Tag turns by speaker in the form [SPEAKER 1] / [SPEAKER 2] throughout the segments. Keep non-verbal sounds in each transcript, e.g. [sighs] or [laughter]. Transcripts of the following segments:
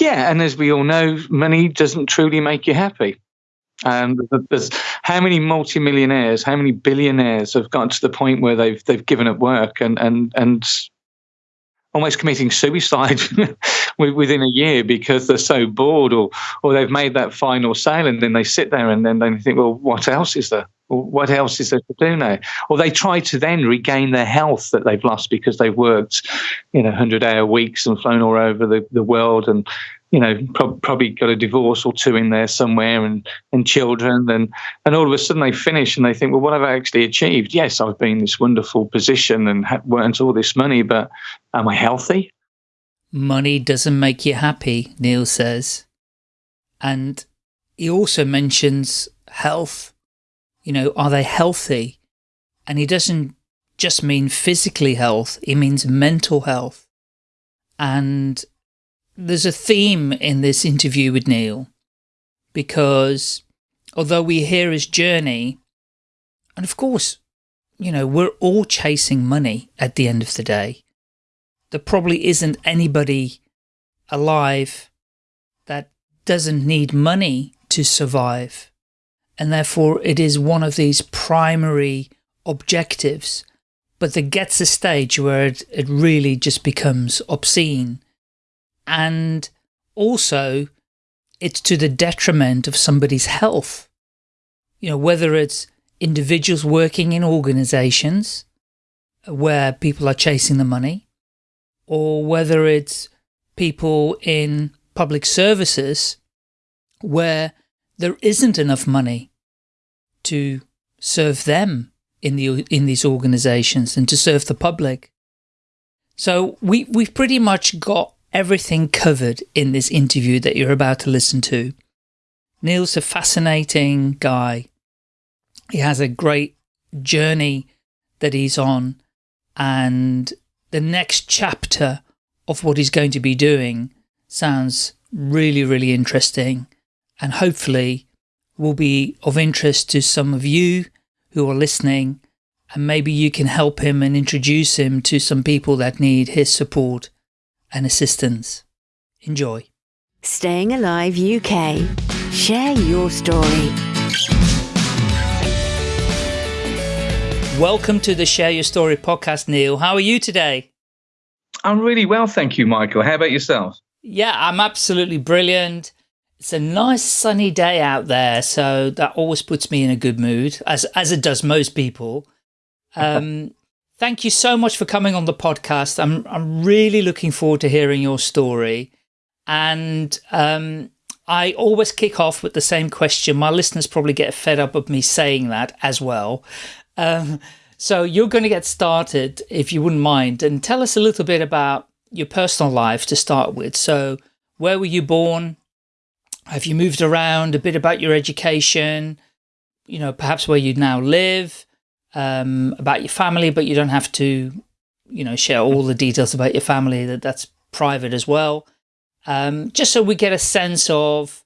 [SPEAKER 1] Yeah, and as we all know, money doesn't truly make you happy. And there's how many multimillionaires, how many billionaires have gotten to the point where they've they've given up work and and and almost committing suicide [laughs] within a year because they're so bored or or they've made that final sale and then they sit there and then they think, well, what else is there? What else is there to do now? Or they try to then regain their health that they've lost because they've worked, you know, 100 hour weeks and flown all over the, the world and, you know, pro- probably got a divorce or two in there somewhere and, and children. And, and all of a sudden they finish and they think, well, what have I actually achieved? Yes, I've been in this wonderful position and earned all this money, but am I healthy?
[SPEAKER 2] Money doesn't make you happy, Neil says. And he also mentions health you know, are they healthy? And he doesn't just mean physically health, he means mental health. And there's a theme in this interview with Neil because although we hear his journey, and of course, you know, we're all chasing money at the end of the day. There probably isn't anybody alive that doesn't need money to survive and therefore it is one of these primary objectives, but there gets a stage where it, it really just becomes obscene. And also, it's to the detriment of somebody's health. You know, whether it's individuals working in organizations where people are chasing the money, or whether it's people in public services where there isn't enough money to serve them in the in these organizations and to serve the public. So we we've pretty much got everything covered in this interview that you're about to listen to. Neil's a fascinating guy. He has a great journey that he's on and the next chapter of what he's going to be doing sounds really, really interesting and hopefully will be of interest to some of you who are listening and maybe you can help him and introduce him to some people that need his support and assistance. Enjoy.
[SPEAKER 3] Staying Alive UK. Share your story.
[SPEAKER 2] Welcome to the Share Your Story podcast, Neil. How are you today?
[SPEAKER 1] I'm really well, thank you, Michael. How about yourself?
[SPEAKER 2] Yeah, I'm absolutely brilliant. It's a nice sunny day out there, so that always puts me in a good mood, as as it does most people. [laughs] Um, thank you so much for coming on the podcast. I'm I'm really looking forward to hearing your story, and um, I always kick off with the same question. My listeners probably get fed up of me saying that as well. Um, so you're going to get started, if you wouldn't mind, and tell us a little bit about your personal life to start with. So where were you born? Have you moved around a bit about your education? You know, perhaps where you now live, um, about your family, but you don't have to, you know, share all the details about your family. That that's private as well. Um, just so we get a sense of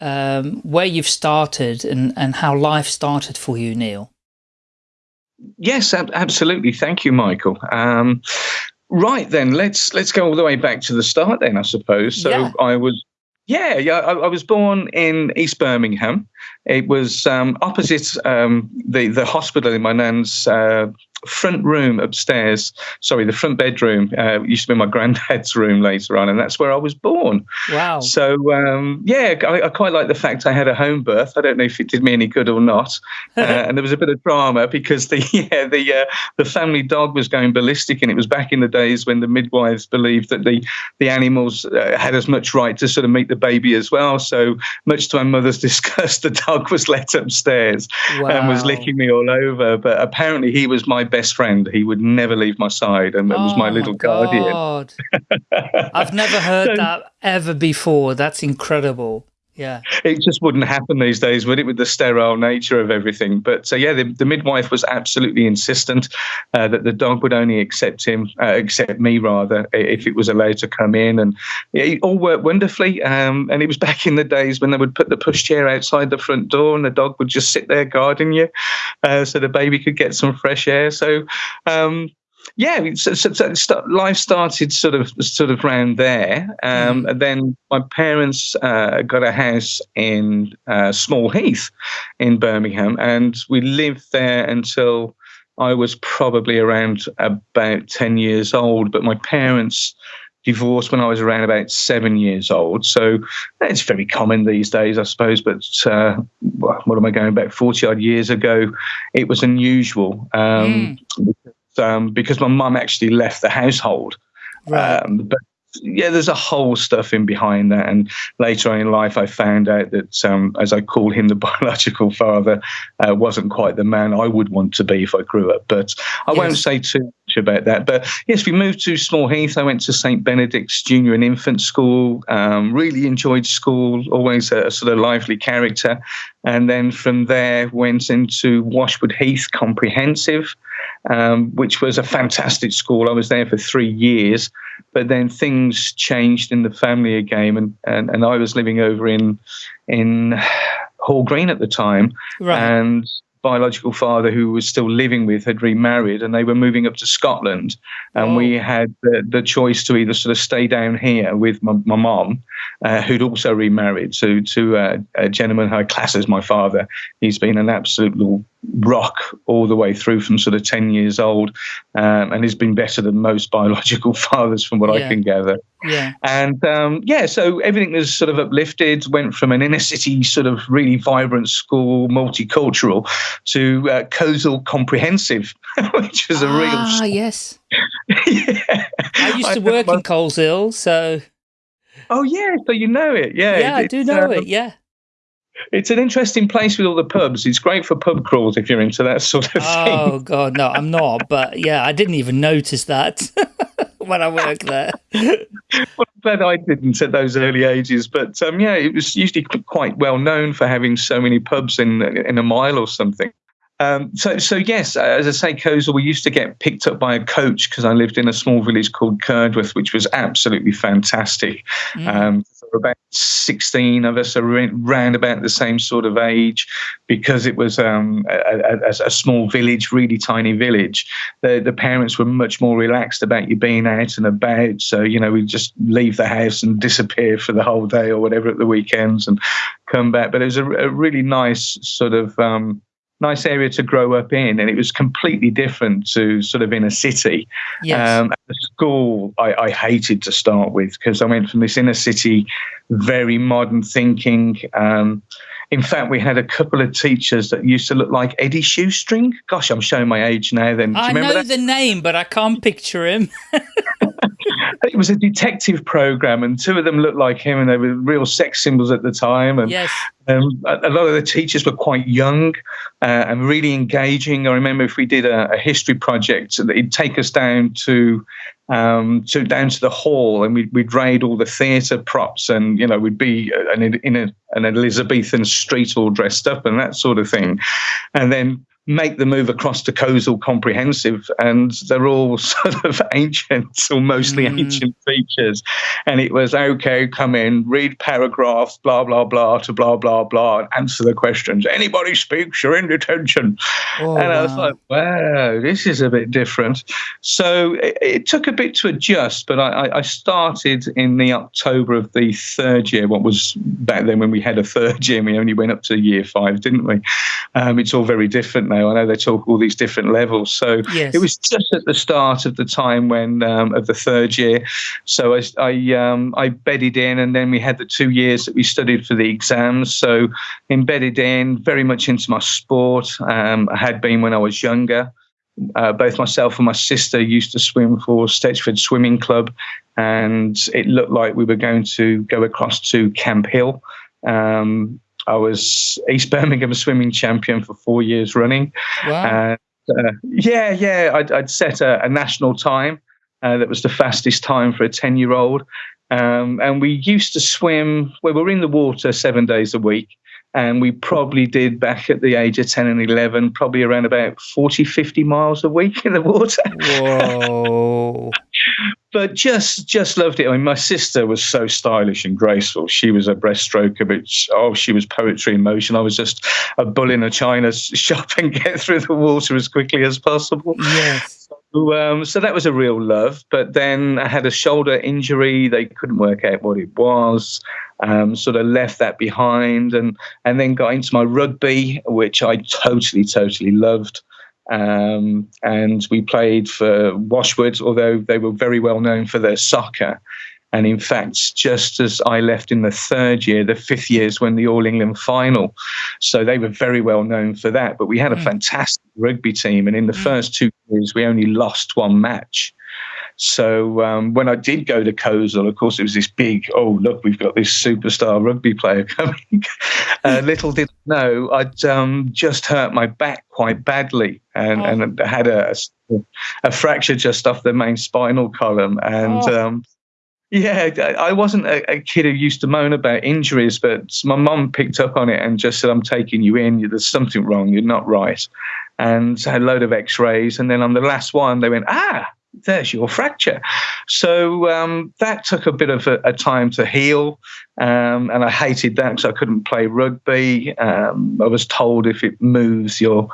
[SPEAKER 2] um, where you've started and and how life started for you, Neil.
[SPEAKER 1] Yes, absolutely. Thank you, Michael. Um, right then, let's let's go all the way back to the start. Then, I suppose. So yeah. I was yeah, yeah. I, I, was born in East Birmingham. It was um, opposite um, the the hospital in my nan's uh, front room upstairs. Sorry, the front bedroom uh, used to be my [laughs] granddad's room later on, and that's where I was born.
[SPEAKER 2] Wow.
[SPEAKER 1] So um, yeah, I, I, quite like the fact I had a home birth. I don't know if it did me any good or not. [laughs] Uh, and there was a bit of drama because the [laughs] yeah, the uh, the family dog was going ballistic, and it was back in the days when the midwives believed that the the animals uh, had as much right to sort of meet the baby as well. So much to my mother's disgust, the dog was let upstairs wow. and was licking me all over. But apparently, he was my best friend. He would never leave my side and oh was my oh, little my guardian. [laughs]
[SPEAKER 2] I've never heard so, that ever before. That's incredible. Yeah.
[SPEAKER 1] It just wouldn't happen these days, would it, with the sterile nature of everything? But so, uh, yeah, the, the, midwife was absolutely insistent uh, that the dog would only accept him, uh, accept me rather, if it was allowed to come in. And it all worked wonderfully. Um, and it was [laughs] back in the days when they would put the pushchair outside the front door and the dog would just sit there guarding you uh, so the baby could get some fresh air. So, um, yeah, so, so, so life started sort of sort of around there, um, mm. and then my parents uh, got a house in uh, Small Heath in Birmingham, and we lived there until I was probably around about ten years old. But my parents divorced when I was around about seven years old. So it's very common these days, I suppose. But uh, what am I going back? 40 odd years ago, it was unusual. Um, mm um, because my mum actually left the household. Right. Um, but yeah, there's a whole stuff in behind that. And later on in life, I found out that, um, as I call him, [laughs] the biological father uh, wasn't quite the man I would want to be if I grew up. But I yes. won't say too much about that. But yes, we moved to Small Heath. I went to St. Benedict's Junior and Infant School. Um, really enjoyed school, always a, a sort of lively character. And then from there, went into Washwood Heath Comprehensive um, which was a fantastic school. I was there for three years, but then things changed in the family again, and, and, and I was living over in in Hall Green at the time, right. and biological father who was still living with had remarried and they were moving up to Scotland and oh. we had the, the, choice to either sort of stay down here with my, my mom uh, who'd also remarried to to uh, a gentleman who I class as my father he's been an absolute rock all the way through from sort of 10 years old um, and he's been better than most [laughs] biological fathers from what yeah. I can gather.
[SPEAKER 2] Yeah.
[SPEAKER 1] And um, yeah, so everything was sort of uplifted, went from an inner city sort of really vibrant school, multicultural, to uh, Coleshill Comprehensive, [laughs] which was a
[SPEAKER 2] ah,
[SPEAKER 1] real.
[SPEAKER 2] Ah, yes. [laughs] yeah. I used to I work in Coleshill, so.
[SPEAKER 1] Oh, yeah. So you know it. Yeah.
[SPEAKER 2] Yeah, I do know um, it. Yeah
[SPEAKER 1] it's an interesting place with all the pubs. It's great for pub crawls if you're into that [laughs] sort of
[SPEAKER 2] oh,
[SPEAKER 1] thing.
[SPEAKER 2] Oh god, no, I'm not. But yeah, I didn't even notice that [laughs] when I worked there. [laughs] well,
[SPEAKER 1] I'm glad I didn't at those early ages. But um, yeah, it was usually quite well known for having so many pubs in in a mile or something. Um, so, so yes, as I say, Coleshill, we used to get picked up by a coach because I lived in a small village called Curdworth, which was absolutely fantastic. Mm. Um, about 16 of us around about the same sort of age because it was um, a, a, a, small village, really tiny village. The, the parents were much more relaxed about you being out and about. So, you know, we just leave the house and disappear for the whole day or whatever at the weekends and come back. But it was a, a really nice sort of. Um, nice area to grow up in, and it was completely different to sort of in a city.
[SPEAKER 2] Yes. Um,
[SPEAKER 1] at the school, I, I hated to start with because I went from this inner city, very modern thinking. Um, in fact, we had a couple of teachers that used to look like Eddie Shoestring. Gosh, I'm showing my age now. Then
[SPEAKER 2] I know that? the name, but I can't picture him. [laughs]
[SPEAKER 1] it was a detective program, and two of them looked like him, and they were real sex symbols at the time. And
[SPEAKER 2] yes.
[SPEAKER 1] um, a, lot of the teachers were quite young uh, and really engaging. I remember if we did a, a history project, it'd take us down to um, to down to the hall, and we'd, we'd raid all the theatre props, and you know we'd be an, in a, an Elizabethan street all dressed up and that sort of thing, and then make the move across to Coleshill Comprehensive, and they're all [laughs] sort of ancient or mostly mm. ancient features. And it was okay, come in, read paragraphs, blah blah blah to blah blah blah, and answer the questions. Anybody speaks, you're in detention. Oh, and I was like, wow, this is a bit different. So it, it took a bit to adjust, but I, I, started in the October of the third year. What was back then when we had a third year, we only went up to year five, didn't we? Um, it's all very different now. I know they talk all these different levels. So
[SPEAKER 2] yes.
[SPEAKER 1] it was just at the start of the time when um, of the third year. So I I, um, I bedded in, and then we had the two years that we studied for the exams. So embedded in, very much into my sport. Um, I had been when I was younger. Uh, both myself and my sister used to swim for Stetchford Swimming Club, and it looked like we were going to go across to Camp Hill. Um, I was East Birmingham swimming champion for four years running.
[SPEAKER 2] Wow.
[SPEAKER 1] uh, yeah, yeah, I'd, I'd set a, a, national time uh, that was the fastest time for a 10 year old. Um, and we used to swim, we were in the water seven days a week. And we probably did back at the age of 10 and 11, probably around about 40, 50 miles a week in the water.
[SPEAKER 2] Whoa. [laughs]
[SPEAKER 1] but just just loved it. I mean, my sister was so stylish and graceful. She was a breaststroker, but oh, she was poetry in motion. I was just a bull in a china [laughs] shop and get through the water as quickly as possible.
[SPEAKER 2] Yes.
[SPEAKER 1] um, so that was a real love. But then I had a shoulder injury. They couldn't work out what it was. Um, sort of left that behind, and and then got into my rugby, which I totally, totally loved. Um, and we played for Washwood, although they were very well known for their soccer. And in fact, just as I left in the third year, the fifth year is when the All England final. So they were very well known for that. But we had a mm. fantastic rugby team. And in the mm. first two years, we only lost one match. So um, when I did go to Coleshill, of course, it was this big, oh, look, we've got this superstar rugby player [laughs] coming. uh, little did I know, I'd um, just hurt my back quite badly and, oh. and had a, a, fracture just off the main spinal column. And oh. um, yeah, I wasn't a, a, kid who used to moan about injuries, but my mum picked up on it and just said, I'm taking you in. There's something wrong. You're not right. And had a load of x rays. And then on the last one, they went, ah, there's your fracture. So um, that took a bit of a, a time to heal. Um, and I hated that because I couldn't play rugby. Um, I was told if it moves, you're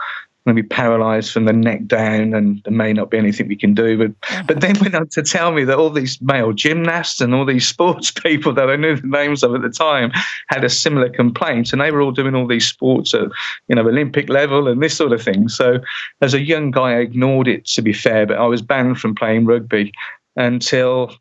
[SPEAKER 1] going to be paralyzed from the neck down and there may not be anything we can do. But but then went on to tell me that all these male gymnasts and all these [laughs] sports people that I knew the names of at the time had a similar complaint and they were all doing all these sports at you know Olympic level and this sort of thing. So as a young guy I ignored it to be fair, but I was banned from playing rugby until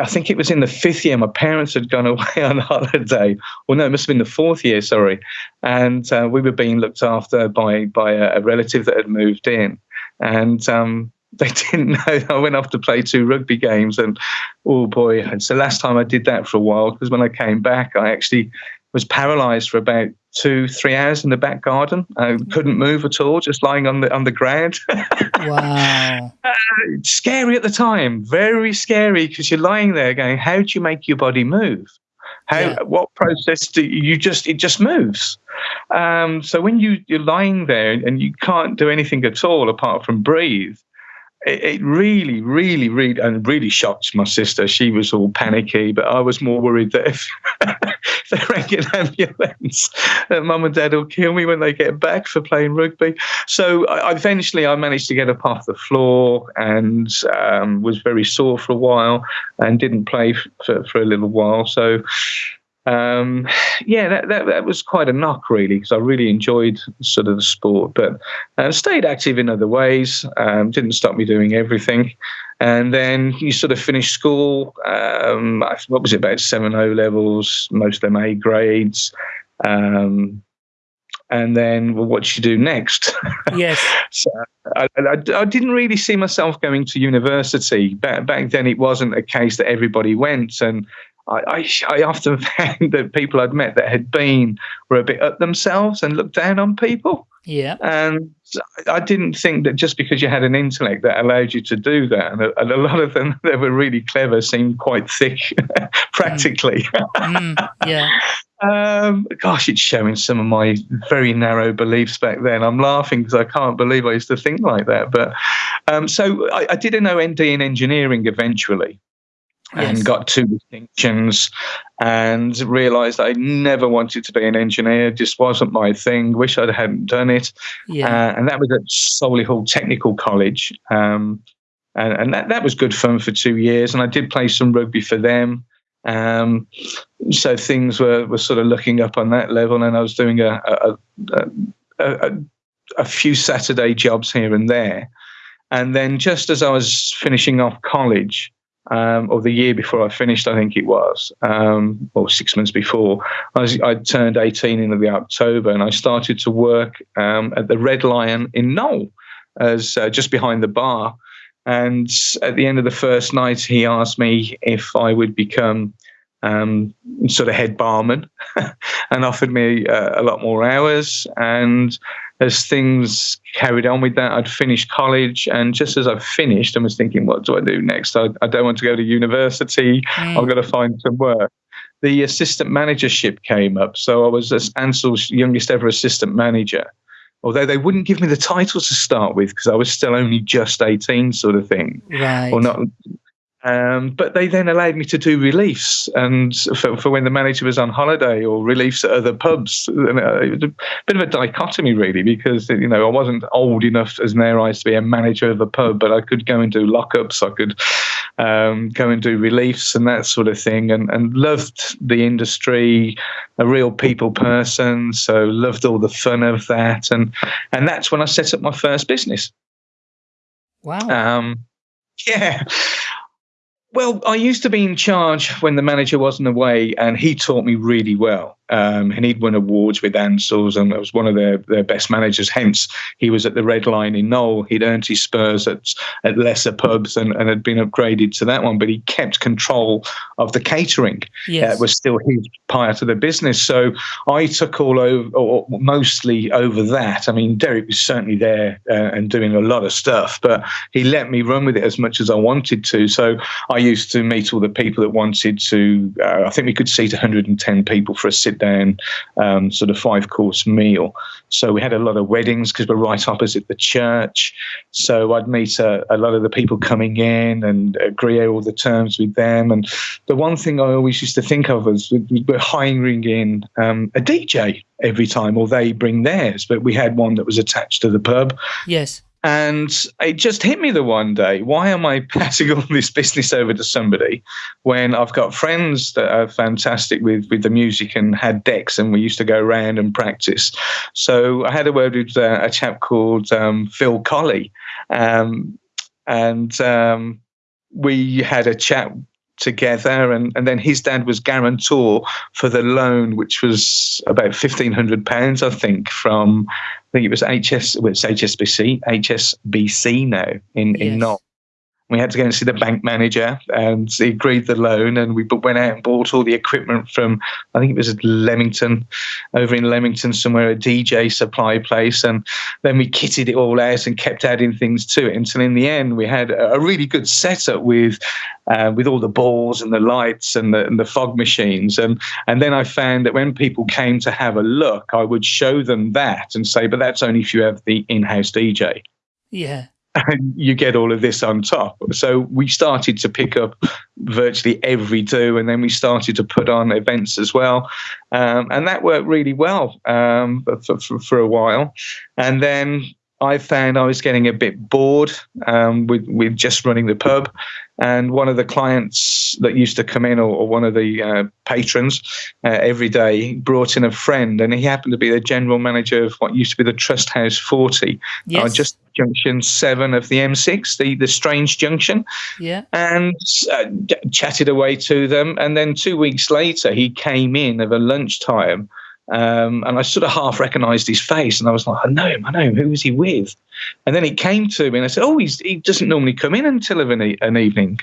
[SPEAKER 1] I think it was in the fifth year. My parents had gone [laughs] away on holiday. Well, no, it must have been the fourth year. Sorry, and uh, we were being looked after by by a, a relative that had moved in, and um, [laughs] they didn't know I went off to play two rugby games. And oh boy! And so last time I did that for a while because when I came back, I actually was paralysed for about two, three hours in the back garden. I couldn't move at all, just lying on the on the ground. [laughs]
[SPEAKER 2] wow!
[SPEAKER 1] Uh, scary at the time, very scary because you're lying there going, "How do you make your body move? How? Yeah. What process do you just? It just moves." Um, so when you you're lying there and you can't do anything at all apart from breathe, it, really, really, really, and really shocked my sister. She was all panicky, but I was more worried that if they rang an ambulance, that mum and dad will kill me when they get back for playing rugby. So I, eventually, I managed to get up off the floor and um, was very sore for a while and didn't play for, for a little while. So um, [sighs] yeah, that, that, that was quite a knock really because I really enjoyed sort of the sport, but uh, stayed active in other ways. Um, didn't stop me doing everything, and then you sort of finish school. Um, what was it about seven O levels, most of them A grades. Um, and then well, what you do next? [laughs]
[SPEAKER 2] Yes.
[SPEAKER 1] so I, I, I, didn't really see myself going to university. Back, back then, it wasn't a case that everybody went, and I, I, I, often [laughs] found that people I'd met that had been were a bit up themselves and looked down on people.
[SPEAKER 2] Yeah.
[SPEAKER 1] And I didn't think that just because you had an intellect that allowed you to do that. And a, and a lot of them [laughs] that were really clever seemed quite thick, [laughs] practically.
[SPEAKER 2] Mm. Mm, yeah.
[SPEAKER 1] Um, gosh, it's showing some of my very narrow beliefs back then. I'm laughing because I can't believe I used to think like that. But um, so I, I did an OND in engineering eventually and got two distinctions and realized I never wanted to be an engineer, just wasn't my thing. Wish I hadn't done it. Yeah. Uh, and that was at Solihull Technical College. Um, and, and that, that was good fun for two years. And I did play some rugby for them. Um, so things were, were sort of looking up on that level. And I was doing a, a, a, a, a few Saturday jobs here and there. And then just as I was finishing off college, um, or the year before I finished, I think it was, um, or six months before, I, was, I turned 18 in the October and I started to work um, at the Red Lion in Knowle, as uh, just behind the bar. And at the end of the first night, he asked me if I would become um, sort of head barman [laughs] and offered me uh, a lot more hours. And as things carried on with that, I'd finished college. And just as I finished, I was thinking, what do I do next? I, I don't want to go to university. Mm. I've got to find some work. The assistant managership came up. So I was Ansell's youngest ever assistant manager. Although they wouldn't give me the title to start with because I was still only just 18, sort of thing.
[SPEAKER 2] Right.
[SPEAKER 1] Or not Um, but they then allowed me to do reliefs, and for, for, when the manager was on holiday, or reliefs at other pubs. And uh, it was a bit of a dichotomy, really, because you know I wasn't old enough as an eyes to be a manager of a pub, but I could go and do lockups, I could um, go and do reliefs and that sort of thing, and, and loved the industry, a real people person, so loved all the fun of that, and and that's when I set up my first business.
[SPEAKER 2] Wow.
[SPEAKER 1] Um, yeah. Well, I used to be in charge when the manager wasn't away, and he taught me really well. Um, and he'd won awards with Ansell's and was one of their, their best managers. Hence, he was at the Red Lion in Knowle. He'd earned his spurs at, at lesser pubs and, and had been upgraded to that one, but he kept control of the catering.
[SPEAKER 2] Yes.
[SPEAKER 1] Uh, was still his part of the business. So I took all over, or mostly over that. I mean, Derek was certainly there uh, and doing a lot of stuff, but he let me run with it as much as I wanted to. So I used to meet all the people that wanted to, uh, I think we could seat 110 people for a sit down um, sort of five course meal. So we had a lot of weddings because we're right opposite the church. So I'd meet a, a, lot of the people coming in and agree all the terms with them. And the one thing I always used to think of was we're hiring in um, a DJ every time, or they bring theirs. But we had one that was attached to the pub.
[SPEAKER 2] Yes.
[SPEAKER 1] And it just hit me the one day. Why am I [laughs] passing all this business over to somebody when I've got friends that are fantastic with, with the music and had decks and we used to go around and practice? So I had a word with uh, a chap called um, Phil Colley. Um, and um, we had a chat together and, and then his dad was guarantor for the loan which was about 1500 pounds i think from think it was hs well, it's hsbc hsbc now in yes. in Knowle we had to go and see the bank manager, and he agreed the loan. And we went out and bought all the equipment from, I think it was Leamington, over in Leamington somewhere, a DJ supply place. And then we kitted it all out and kept adding things to it until in the end we had a really good setup with, uh, with all the balls and the lights and the, and the fog machines. And and then I found that when people came to have a look, I would show them that and say, but that's only if you have the in-house DJ.
[SPEAKER 2] Yeah
[SPEAKER 1] and you get all of this on top. So we started to pick up virtually every do, and then we started to put on events as well, um, and that worked really well um, for, for, for, a while. And then I found I was getting a bit bored um, with with just running the pub, and one of the clients that used to come in, or, or one of the uh, patrons uh, every day, brought in a friend, and he happened to be the general manager of what used to be the Trust House Forte,
[SPEAKER 2] yes.
[SPEAKER 1] uh, just junction seven of the M6, the, the Strange Junction.
[SPEAKER 2] Yeah.
[SPEAKER 1] And uh, chatted away to them. And then two weeks later, he came in of a lunchtime um, and I sort of half recognized his face, and I was like, I know him, I know him. Who was he with? And then he came to me, and I said, Oh, he doesn't normally come in until an, e- an evening.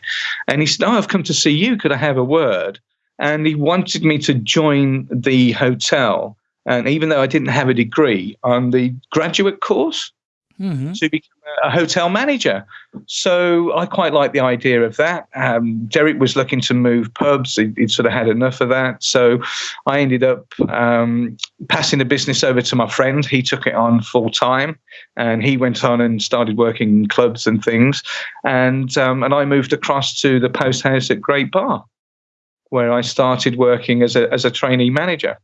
[SPEAKER 1] And he said, Oh, I've come to see you. Could I have a word? And he wanted me to join the hotel. And even though I didn't have a degree on the graduate course,
[SPEAKER 2] mm-hmm.
[SPEAKER 1] to become a hotel manager. So I quite like the idea of that. Um, Derek was looking to move pubs. He, would sort of had enough of that. So I ended up um, passing the business over to my friend. He took it on full time and he went on and started working in clubs and things. And, um, and I moved across to the post house at Great Barr. where I started working as a, as a trainee manager.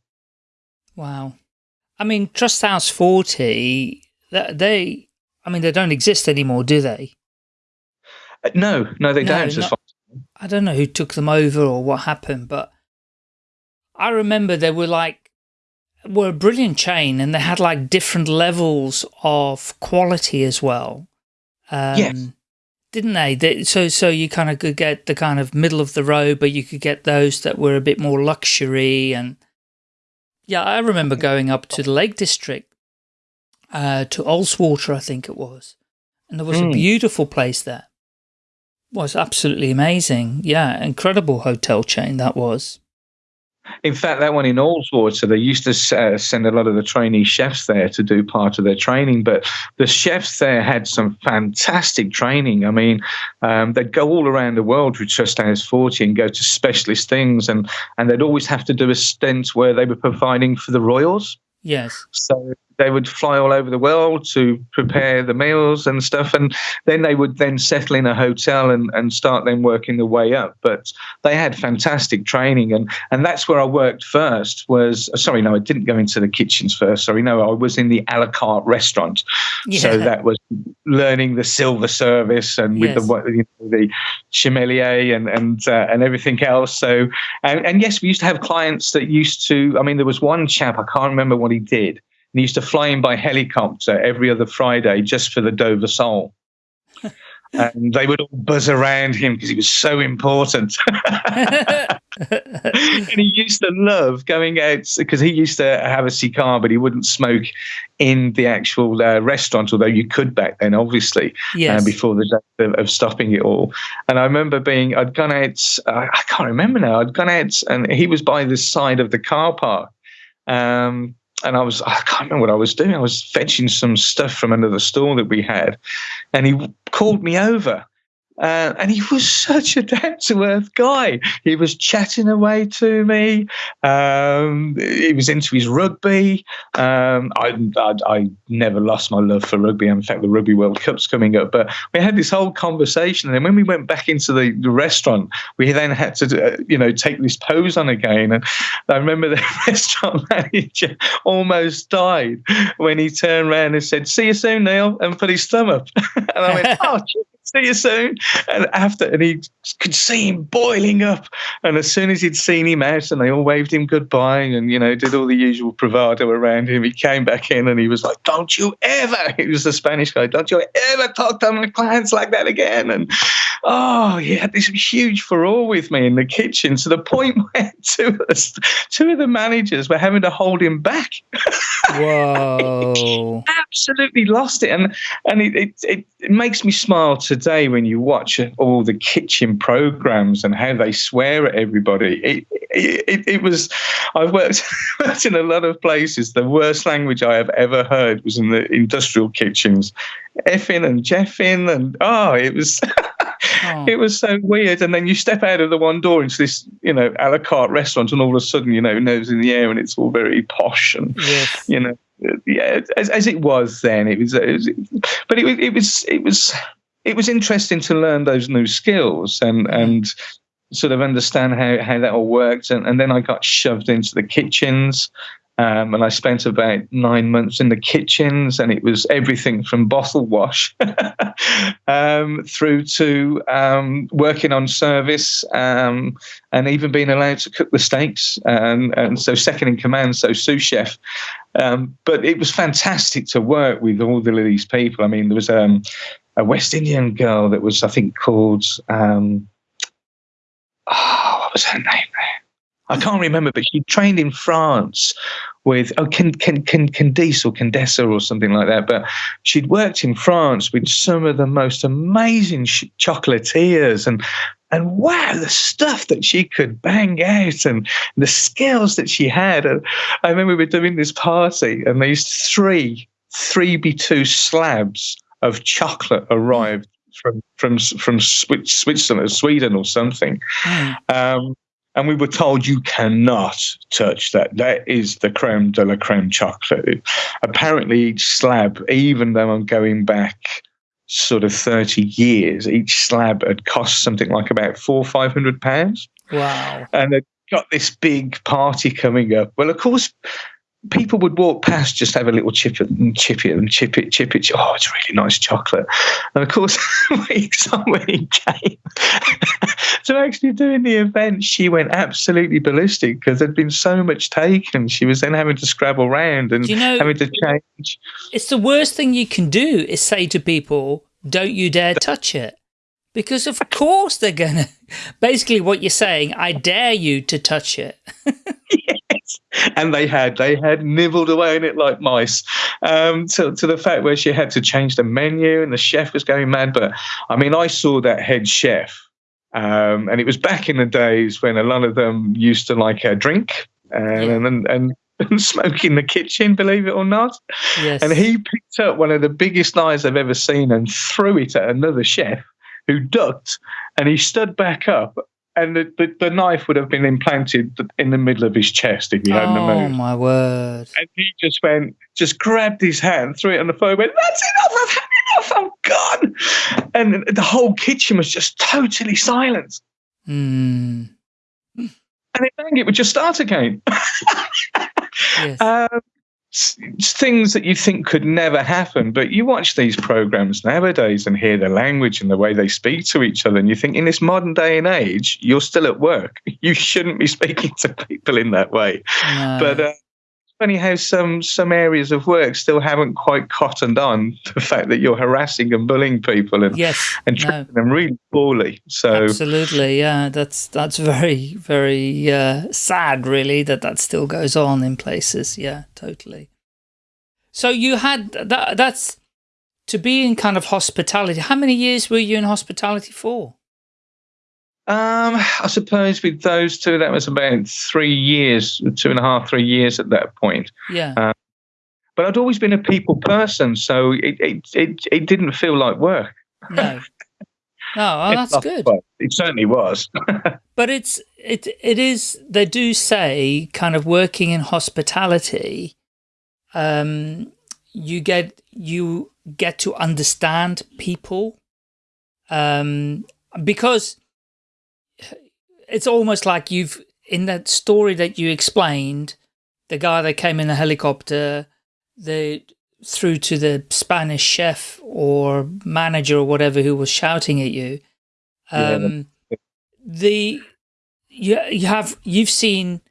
[SPEAKER 2] Wow. I mean, Trust House Forte, they I mean, they don't exist anymore, do they?
[SPEAKER 1] Uh, no, no, they no, don't. Not,
[SPEAKER 2] I don't know who took them over or what happened, but I remember they were like, were a brilliant chain and they had like different levels of quality as well.
[SPEAKER 1] Um, yes.
[SPEAKER 2] Didn't they? they? So, so you kind of could get the kind of middle of the road, but you could get those that were a bit more luxury and yeah, I remember going up to the Lake District uh, to Ullswater, I think it was. And there was mm. a hmm. beautiful place there. It was absolutely amazing. Yeah, incredible hotel chain that was.
[SPEAKER 1] In fact, that one in Ullswater, they used to uh, send a lot of the trainee chefs there to do part of their training. But the chefs there had some fantastic training. I mean, um, they'd go all around the world with Trust House Forte and go to specialist things, and, and they'd always have to do a stint where they were providing for the royals.
[SPEAKER 2] Yes.
[SPEAKER 1] So they would fly all over the world to prepare the meals and stuff, and then they would then settle in a hotel and, and start then working their way up. But they had fantastic training, and and that's where I worked first. Was sorry, no, I didn't go into the kitchens first. Sorry, no, I was in the a la carte restaurant. Yeah. So that was learning the silver service and with yes. the you know, the sommelier and and uh, and everything else. So and, and yes, we used to have clients that used to. I mean, there was one chap I can't remember what he did he used to fly in by helicopter every other Friday just for the Dover Sole. [laughs] and they would all buzz around him because he was so important. [laughs] and he used to love going out because he used to have a cigar, but he wouldn't smoke in the actual uh, restaurant, although you could back then, obviously, uh, yes. uh, before the day of, of, stopping it all. And I remember being, I'd gone out, uh, I can't remember now, I'd gone out and he was by the side of the car park. Um, and I was [laughs] I can't remember what I was doing. I was fetching some stuff from another store that we had, and he called me over uh, and he was [laughs] such a down to earth guy. He was chatting away to me. Um, he was into his rugby. Um, I, I, I, never lost my love for rugby. In fact, the Rugby World Cup's coming up. But we had this whole conversation. And then when we went back into the, the restaurant, we then had to, uh, you know, take this pose on again. And I remember [laughs] the restaurant manager almost died when he turned around and said, See you soon, Neil, and put his thumb up. [laughs] and I went, Oh, see you soon. And after, and he could see him boiling up. And as soon as he'd seen him out, and they all waved him goodbye, and you know, did all the usual bravado around him, he came back in and he was like, "Don't you ever!" [laughs] He was the Spanish guy. Don't you ever talk to my clients like that again? And oh, he had this huge furore with me in the kitchen to the point [laughs] where two of, the, two of the managers were having to hold him back. [laughs]
[SPEAKER 2] Whoa!
[SPEAKER 1] absolutely lost it, and and it, it, it, it makes me smile today when you watch all the kitchen programs and how they swear at everybody. It it, it was. I've worked, [laughs] worked in a lot of places. The worst language I have ever heard was in the industrial kitchens, effing and jeffing, and oh, it was. Oh. [laughs] It was so weird. And then you step out of the one door into this, you know, a la carte restaurant, and all of a sudden, you know, nose in the air, and it's all very posh and, yes. you know, yeah, as, as it was then. It was, it was but it, it was, it was, it was interesting to learn those new skills and and sort of understand how how that all worked. And, and then I got shoved into the kitchens. Um, and I spent about nine months in the kitchens, and it was everything from bottle wash [laughs] um, through to um, working on service um, and even being allowed to cook the steaks. And, and so, second in command, so sous chef. Um, but it was fantastic to work with all of these people. I mean, there was um, a West Indian girl that was, I think, called. oh, what was her name? I can't remember, but she trained in France with oh can can can Candice or Condessa or something like that. But she'd worked in France with some of the most amazing chocolatiers and and wow, the stuff that she could bang out and the skills that she had. And I remember we were doing this party and these three three B two slabs of chocolate arrived from from from Switzerland, Sweden, or something. Mm. Um, and we were told you cannot touch that. That is the creme de la creme chocolate. Apparently, each slab, even though I'm going back sort of 30 years, each slab had cost something like about four or five hundred pounds.
[SPEAKER 2] Wow.
[SPEAKER 1] And they'd got this big party coming up. Well, of course, people would walk past, just have a little chip it and chip it and chip it, chip it. Oh, it's really nice chocolate. And of course, [laughs] when somebody came [laughs] to actually doing the event, she went absolutely ballistic because there'd been so much taken. She was then having to scrabble around and you know, having to change.
[SPEAKER 2] It's the worst thing you can do is say to people, don't you dare touch it. Because of course they're going [laughs] to, basically what you're saying, I dare you to touch it.
[SPEAKER 1] And they had they had nibbled away in it like mice um, to, to the fact where she had to change the menu and the chef was going mad but i mean i saw that head chef um, and it was back in the days when a lot of them used to like a drink and, yeah. and, and and [laughs] smoke in the kitchen, believe it or not. Yes. And he picked up one of the biggest knives I've ever seen and threw it at another chef who ducked and he stood back up and the, the, the, knife would have been implanted in the middle of his chest if he hadn't
[SPEAKER 2] oh,
[SPEAKER 1] moved.
[SPEAKER 2] Oh my word!
[SPEAKER 1] And he just went, just grabbed his hand, threw it on the floor, went, "That's enough! I've had enough! I'm gone!" And the whole kitchen was just totally silent.
[SPEAKER 2] Mm.
[SPEAKER 1] And then it would just start again. [laughs]
[SPEAKER 2] yes.
[SPEAKER 1] Um, things that you think could never happen. But you watch these programs nowadays and hear the language and the way they speak to each other, and you think in this modern day and age, you're still at work. [laughs] You shouldn't be speaking to people in that way.
[SPEAKER 2] No.
[SPEAKER 1] But uh, funny how some some areas of work still haven't quite cottoned on [laughs] the fact that you're harassing and bullying people and
[SPEAKER 2] yes,
[SPEAKER 1] and treating no. them really poorly. So
[SPEAKER 2] absolutely, yeah, that's that's very very uh, sad, really, that that still goes on in places. Yeah, totally. So you had that. That's to be in kind of hospitality. How many years were you in hospitality for?
[SPEAKER 1] Um, I suppose with those two, that was about three years, two and a half, three years at that point.
[SPEAKER 2] Yeah.
[SPEAKER 1] Um, but I'd always been a people person, so it it it, it didn't feel like work.
[SPEAKER 2] No. [laughs] No, well, that's good.
[SPEAKER 1] It certainly was. [laughs]
[SPEAKER 2] but it's it it is. They do say kind of working in hospitality. Um, you get you get to understand people. Um, because it's almost like you've, in that story that you explained, the guy that came in the helicopter, the through to the Spanish chef or manager or whatever who was shouting at you. Um, yeah. The you you have you've seen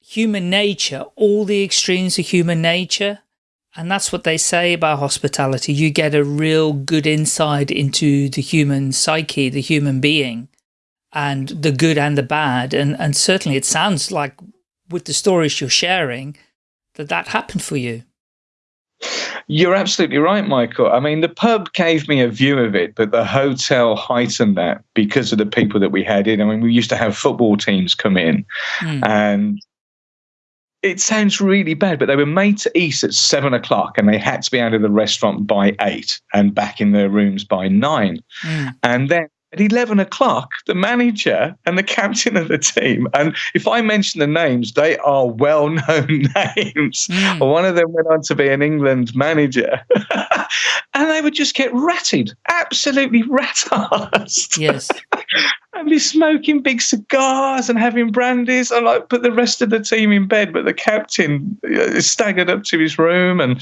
[SPEAKER 2] human nature, all the extremes of human nature, and that's what they say about hospitality. You get a real good insight into the human psyche, the human being and the good and the bad. And, and certainly it sounds like with the stories you're sharing that that happened for you.
[SPEAKER 1] You're absolutely right, Michael. I mean, the pub gave me a view of it, but the hotel heightened that because of the people that we had in. I mean, we used to have football teams come in, mm. and it sounds really bad, but they were made to eat at seven o'clock, and they had to be out of the restaurant by eight and back in their rooms by nine. Mm. And then at 11 o'clock, the manager and the captain of the team, and if I mention the names, they are well known [laughs] names. Mm. One of them went on to be an England manager, [laughs] and they would just get ratted, absolutely rat-assed.
[SPEAKER 2] Yes. [laughs]
[SPEAKER 1] and be smoking big cigars and having brandies and like put the rest of the team in bed but the captain uh, staggered up to his room and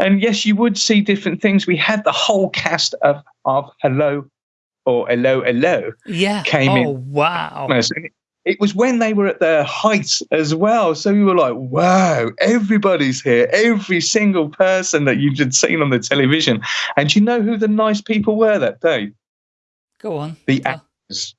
[SPEAKER 1] and yes you would see different things we had the whole cast of of hello or hello hello
[SPEAKER 2] yeah.
[SPEAKER 1] came
[SPEAKER 2] oh,
[SPEAKER 1] in
[SPEAKER 2] wow
[SPEAKER 1] it was when they were at their height as well. So we were like wow everybody's here. Every single person that you had seen on the television. And you know who the nice people were that day?
[SPEAKER 2] Go on.
[SPEAKER 1] The
[SPEAKER 2] oh.
[SPEAKER 1] actors.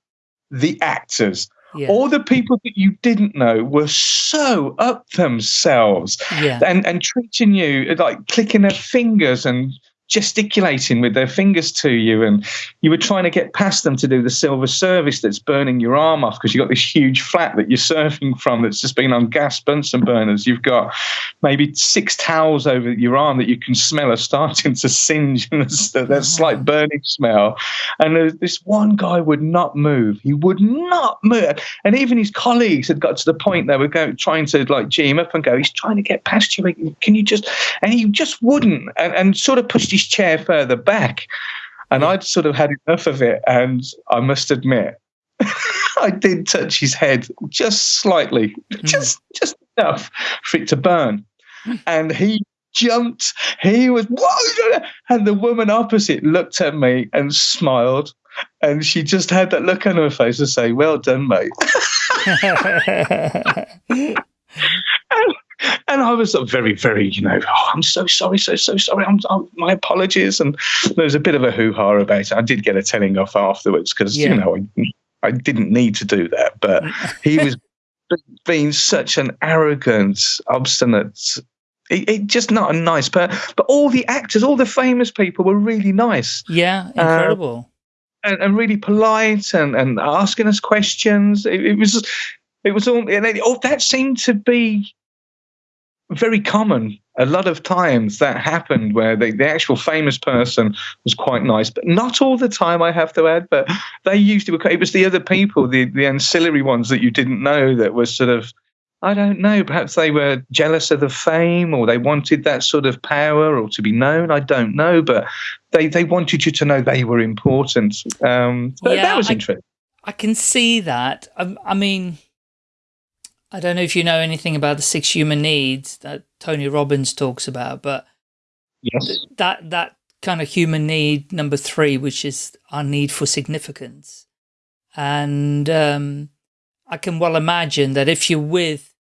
[SPEAKER 1] The actors.
[SPEAKER 2] Yeah.
[SPEAKER 1] all the people that you didn't know were so up themselves
[SPEAKER 2] yeah.
[SPEAKER 1] and and treating you like clicking their fingers and gesticulating with their fingers to you and you were trying to get past them to do the silver service that's burning your arm off because you've got this huge flat that you're surfing from that's just been on gas Bunsen burners. You've got maybe six towels over your arm that you can smell are starting to singe and there's that slight burning smell. And this one guy would not move. He would not move. And even his colleagues had got to the point they were going, trying to like G him up and go, he's trying to get past you. Can you just, and he just wouldn't and, and sort of pushed his his chair further back. And I'd sort of had enough of it. And I must admit, [laughs] I did touch his head just slightly, mm. just just enough for it to burn. And he jumped. He was, Whoa! and the woman opposite looked at me and smiled. And she just had that look on her face to say, Well done, mate. [laughs] [laughs] and, and I was very, very, you know, oh, I'm so sorry, so, so sorry. I'm, I'm, my apologies. And there was a bit of a hoo ha about it. I did get a telling off afterwards because, yeah. you know, I, I, didn't need to do that. But he was [laughs] being such an arrogant, obstinate, it, it, just not a nice person. But all the actors, all the famous people were really nice.
[SPEAKER 2] Yeah, uh, incredible.
[SPEAKER 1] and, and, really polite and, and asking us questions. It, it was, it was all, and it, all that seemed to be very common a lot of times that happened where the, the actual famous person was quite nice, but not all the time, I have to add. But they used to, it was the other people, the, the ancillary ones that you didn't know that was sort of, I don't know, perhaps they were jealous of the fame or they wanted that sort of power or to be known. I don't know, but they, they wanted you to know they were important. Um, yeah, that was I, interesting.
[SPEAKER 2] I can see that. I, I mean, I don't know if you know anything about the six human needs that Tony Robbins talks about, but
[SPEAKER 1] yes.
[SPEAKER 2] that that kind of human need number three, which is our need for significance. And um, I can well imagine that if you're with,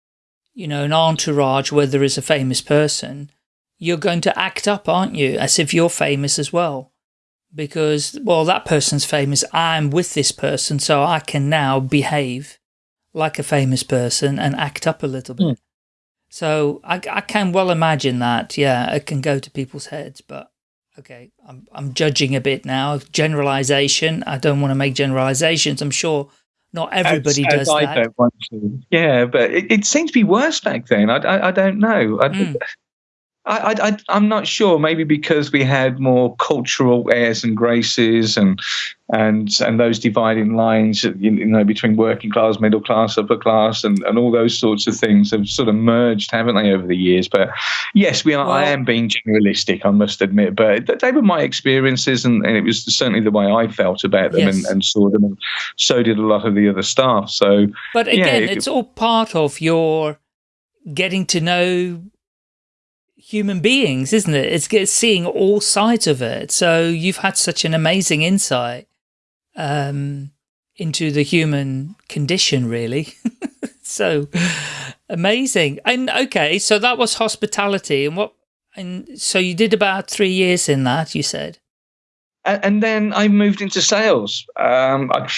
[SPEAKER 2] you know, an entourage where there is a famous person, you're going to act up, aren't you? As if you're famous as well. Because, well, that person's famous. I'm with this person, so I can now behave like a famous person and act up a little bit. Mm. So I, I can well imagine that. Yeah, it can go to people's heads, but okay, I'm, I'm judging a bit now. Generalization. I don't want to make generalizations. I'm sure not everybody as, does as that. I don't want
[SPEAKER 1] to. Yeah, but it, it seemed to be worse back then. I, I, I don't know. I, mm. I, I, am not sure. Maybe because we had more cultural airs and graces, and and and those dividing lines, you know, between working class, middle class, upper class, and, and all those sorts of things have sort of merged, haven't they, over the years? But yes, we are. Well, I am being generalistic, I must admit. But they were my experiences, and, and it was certainly the way I felt about them yes. and, and, saw them, and so did a lot of the other staff. So,
[SPEAKER 2] but again, yeah, it, it's all part of your getting to know human beings, isn't it? It's, it's seeing all sides of it. So you've had such an amazing insight um, into the human condition, really. [laughs] so amazing. And okay, so that was hospitality. And what? And so you did about three years in that, you said.
[SPEAKER 1] And then I moved into sales. Um, I,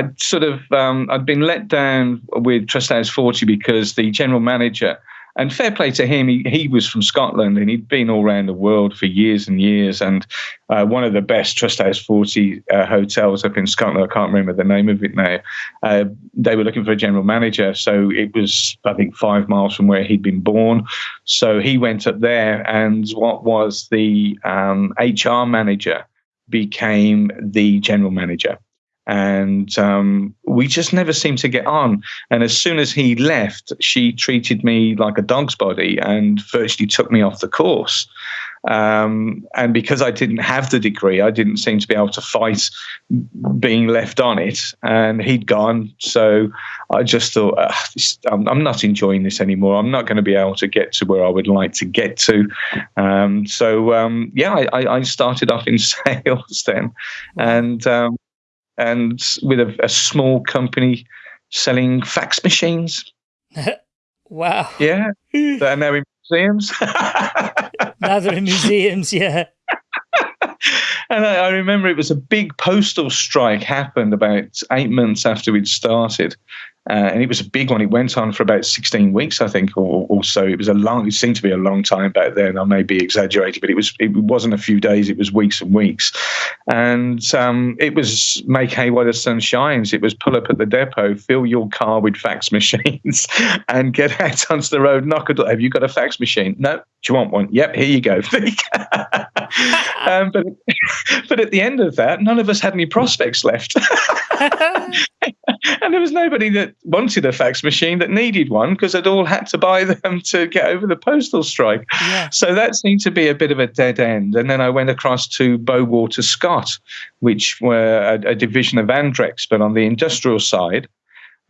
[SPEAKER 1] would sort of um, I'd been let down with Trust House Forte because the general manager and fair play to him, he, he was from Scotland and he'd been all around the world for years and years. And uh, one of the best Trust House Forte uh, hotels up in Scotland, I can't remember the name of it now, uh, they were looking for a general manager. So it was, I think, five miles from where he'd been born. So he went up there, and what was the um, HR manager became the general manager and um, we just never seemed to get on. And as soon as he left, she treated me like a dog's body and virtually took me off the course. Um, and because I didn't have the degree, I didn't seem to be able to fight being left on it. And he'd gone, so I just thought, this, I'm, I'm, not enjoying this anymore. I'm not going to be able to get to where I would like to get to. Um, so um, yeah, I, I, started off in [laughs] sales then, and um, and with a, a small company selling fax machines. [laughs]
[SPEAKER 2] wow.
[SPEAKER 1] Yeah. [laughs] that are now in museums. [laughs]
[SPEAKER 2] now they're in museums, yeah.
[SPEAKER 1] and I, I, remember it was a big postal strike happened about eight months after we'd started. Uh, and it was a big one. It went on for about 16 weeks, I think, or, or, so. It was a long. It seemed to be a long time back then. I may be exaggerating, but it was. It wasn't a few days. It was weeks and weeks, and um, it was make hay while the sun shines. It was pull up at the depot, fill your car with fax [laughs] machines, and get out [laughs] onto the road. Knock a door. Have you got a fax machine? No. Do you want one? Yep. Here you go. [laughs] um, but but at the end of that, none of us had any prospects left. and there was nobody that wanted a fax machine that needed one because they'd all had to buy [laughs] them to get over the postal strike. Yeah. So that seemed to be a bit of a dead end. And then I went across to Bowater Scott, which were a, a division of Andrex, but on the industrial side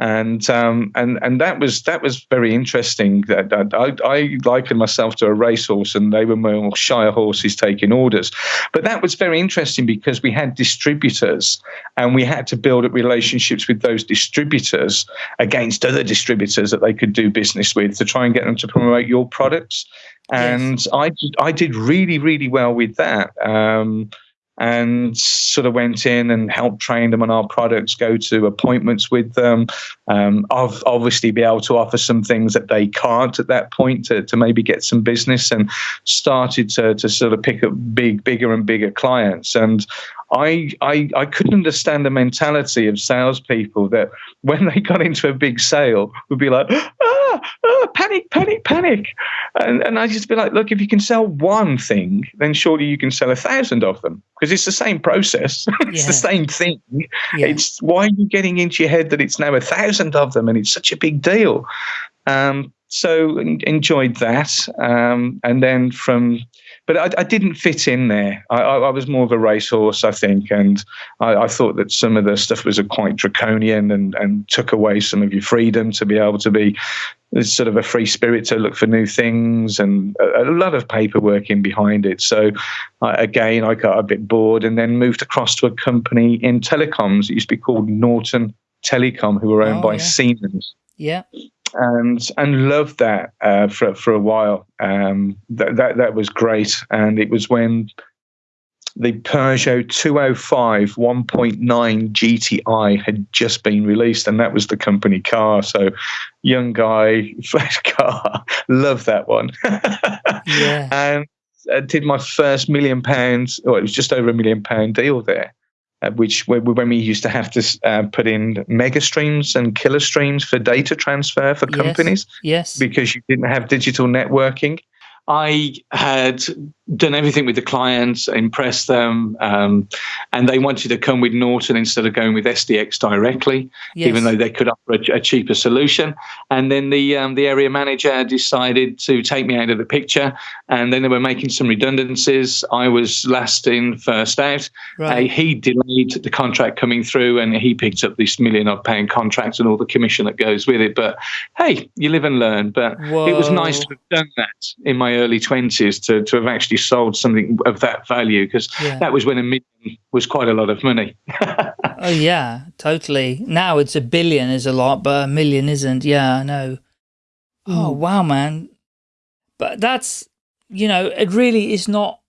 [SPEAKER 1] and um, and and that was that was very interesting. That, I, I likened myself to a racehorse, and they were more shire horses taking orders. But that was very interesting because we had distributors, and we had to build up relationships with those distributors against other distributors that they could do business with to try and get them to promote your products. And yes. I I did really really well with that. Um, and sort of went in and helped train them on our products, go to appointments with them. Um, I've obviously be able to offer some things that they can't at that point to, to maybe get some business and started to, to sort of pick up big, bigger and bigger clients. And I, I, I couldn't understand the mentality of salespeople that when they got into a big sale would be like, ah, ah panic, panic, panic. And, and I just be like, look, if you can sell one thing, then surely you can sell a thousand of them because it's the same process. [laughs] it's yeah. the same thing. Yeah. It's why are you getting into your head that it's now a thousand of them and it's such a big deal? Um, so enjoyed that. Um, and then from but I, I, didn't fit in there. I, I, was more of a racehorse, I think, and I, thought that some of the stuff was quite draconian and, and took away some of your freedom to be able to be sort of a free spirit to look for new things and a, a lot of paperwork in behind it. So again, I got a bit bored and then moved across to a company in telecoms. It used to be called Norton Telecom, who were owned oh, by yeah. Siemens.
[SPEAKER 2] Yeah
[SPEAKER 1] and and loved that uh, for for a while. Um, that that that was great, and it was when the Peugeot 205 1.9 GTI had just been released, and that was the company car. So, young guy, [laughs] flash car, love that one. yeah. [laughs] And I did my first million pounds, or it was just over a million pound deal there uh, which when we used to have to uh, put in MegaStreams and KiloStreams for data transfer for companies.
[SPEAKER 2] Yes.
[SPEAKER 1] yes. Because you didn't have digital networking. I had done everything with the clients, impressed them, um, and they wanted to come with Norton instead of going with SDX directly, yes. even though they could offer a, a, cheaper solution. And then the um, the area manager decided to take me out of the picture, and then they were making some redundancies. I was last in, first out. Right. Uh, he delayed the contract coming through, and he picked up this million odd pound contract and all the commission that goes with it. But hey, you live and learn. But Whoa. it was nice to have done that in my early twenties to to have actually sold something of that value because yeah. that was when a million was quite a lot of money. [laughs]
[SPEAKER 2] oh yeah, totally. Now it's a billion is a lot, but a million isn't. Yeah, I know. Oh hmm. wow, man. But that's you know, it really is not.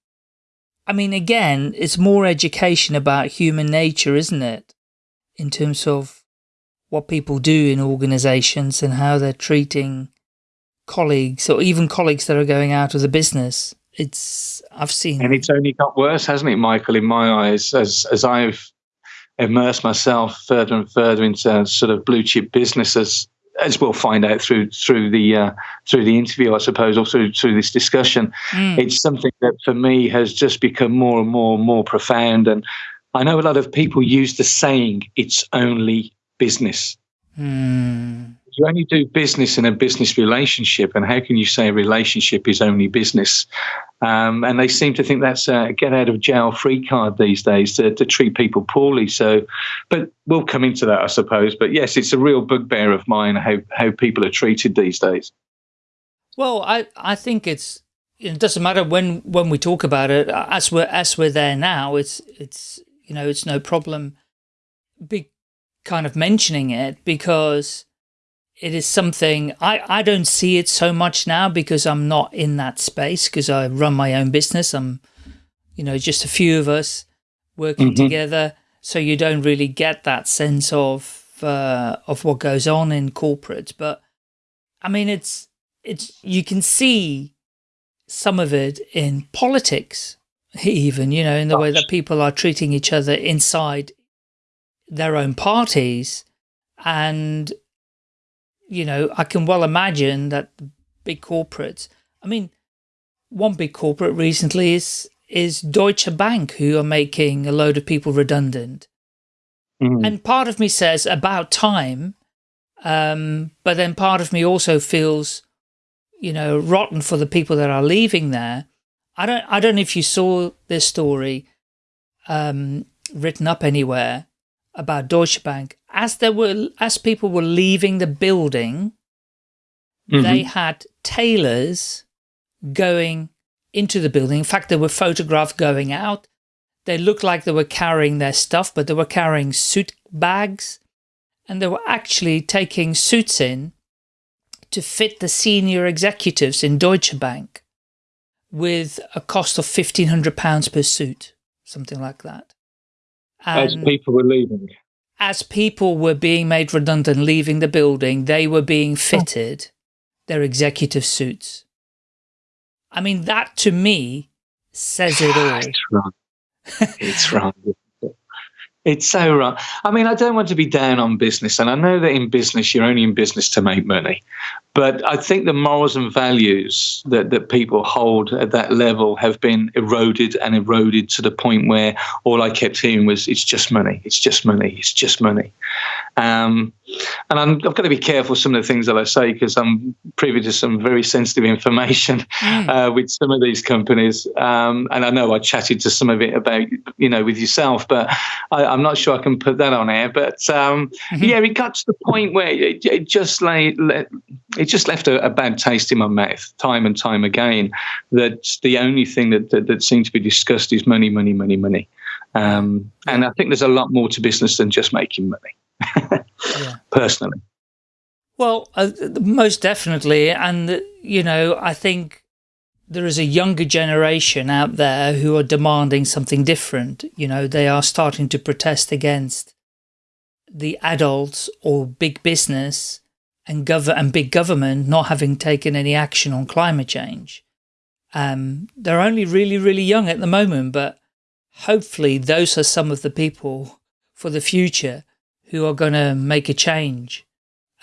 [SPEAKER 2] I mean, again, it's more education about human nature, isn't it? In terms of what people do in organizations and how they're treating colleagues or even colleagues that are going out of the business it's I've seen,
[SPEAKER 1] and it's only got worse, hasn't it, Michael? In my eyes, as as I've immersed myself further and further into sort of blue chip businesses, as we'll find out through through the uh, through the interview, I suppose, or through through this discussion, mm. it's something that for me has just become more and more and more profound. And I know a lot of people use the saying, "It's only business."
[SPEAKER 2] Mm
[SPEAKER 1] you only do business in a business relationship, and how can you say a relationship is only business? Um, and they seem to think that's a get out of jail free card these days to, to treat people poorly. So, but we'll come into that, I suppose. But yes, it's a real bugbear of mine how how people are treated these days.
[SPEAKER 2] Well, I I think it's it doesn't matter when when we talk about it as we're as we're there now. It's it's you know it's no problem. Be kind of mentioning it because it is something I, I don't see it so much now because I'm not in that space because I run my own business. I'm, you know, just a few of us working mm -hmm. together. So you don't really get that sense of, uh, of what goes on in corporate. But I mean, it's, it's, you can see some of it in politics, [laughs] even, you know, in the way that people are treating each other inside their own parties and you know, I can well imagine that big corporates, I mean, one big corporate recently is is Deutsche Bank, who are making a load of people redundant. Mm. And part of me says about time, um, but then part of me also feels, you know, rotten for the people that are leaving there. I don't, I don't know if you saw this story um, written up anywhere about Deutsche Bank as there were as people were leaving the building, mm -hmm. they had tailors going into the building. In fact, they were photographed going out. They looked like they were carrying their stuff, but they were carrying suit bags, and they were actually taking suits in to fit the senior executives in Deutsche Bank with a cost of £1,500 per suit, something like that.
[SPEAKER 1] And As um, people were leaving
[SPEAKER 2] as people were being made redundant, leaving the building, they were being oh. fitted their executive suits. I mean, that to me says it all.
[SPEAKER 1] It's wrong. It's wrong. [laughs] It's so wrong. I mean, I don't want to be down on business, and I know that in business you're only in business to make money. But I think the morals and values that, that people hold at that level have been eroded and eroded to the point where all I kept hearing was, it's just money, it's just money, it's just money. Um, and i have got to be careful some of the things that I say because I'm privy to some very sensitive information mm. uh, with some of these companies. Um, and I know I chatted to some of it about, you know, with yourself, but I, am not sure I can put that on air. But um, mm-hmm. yeah, it got to the point where it, it just like, it just left a, a, bad taste in my mouth time and time again. That the only thing that, that, that seemed to be discussed is money, money, money, money. Um, and I think there's a lot more to business than just making money, yeah. [laughs] personally.
[SPEAKER 2] Well, uh, most definitely. And, you know, I think there is a younger generation out there who are demanding something different. You know, they are starting to protest against the adults or big business and, gov and big government not having taken any action on climate change. Um, they're only really, really young at the moment, but hopefully those are some of the people for the future who are going to make a change.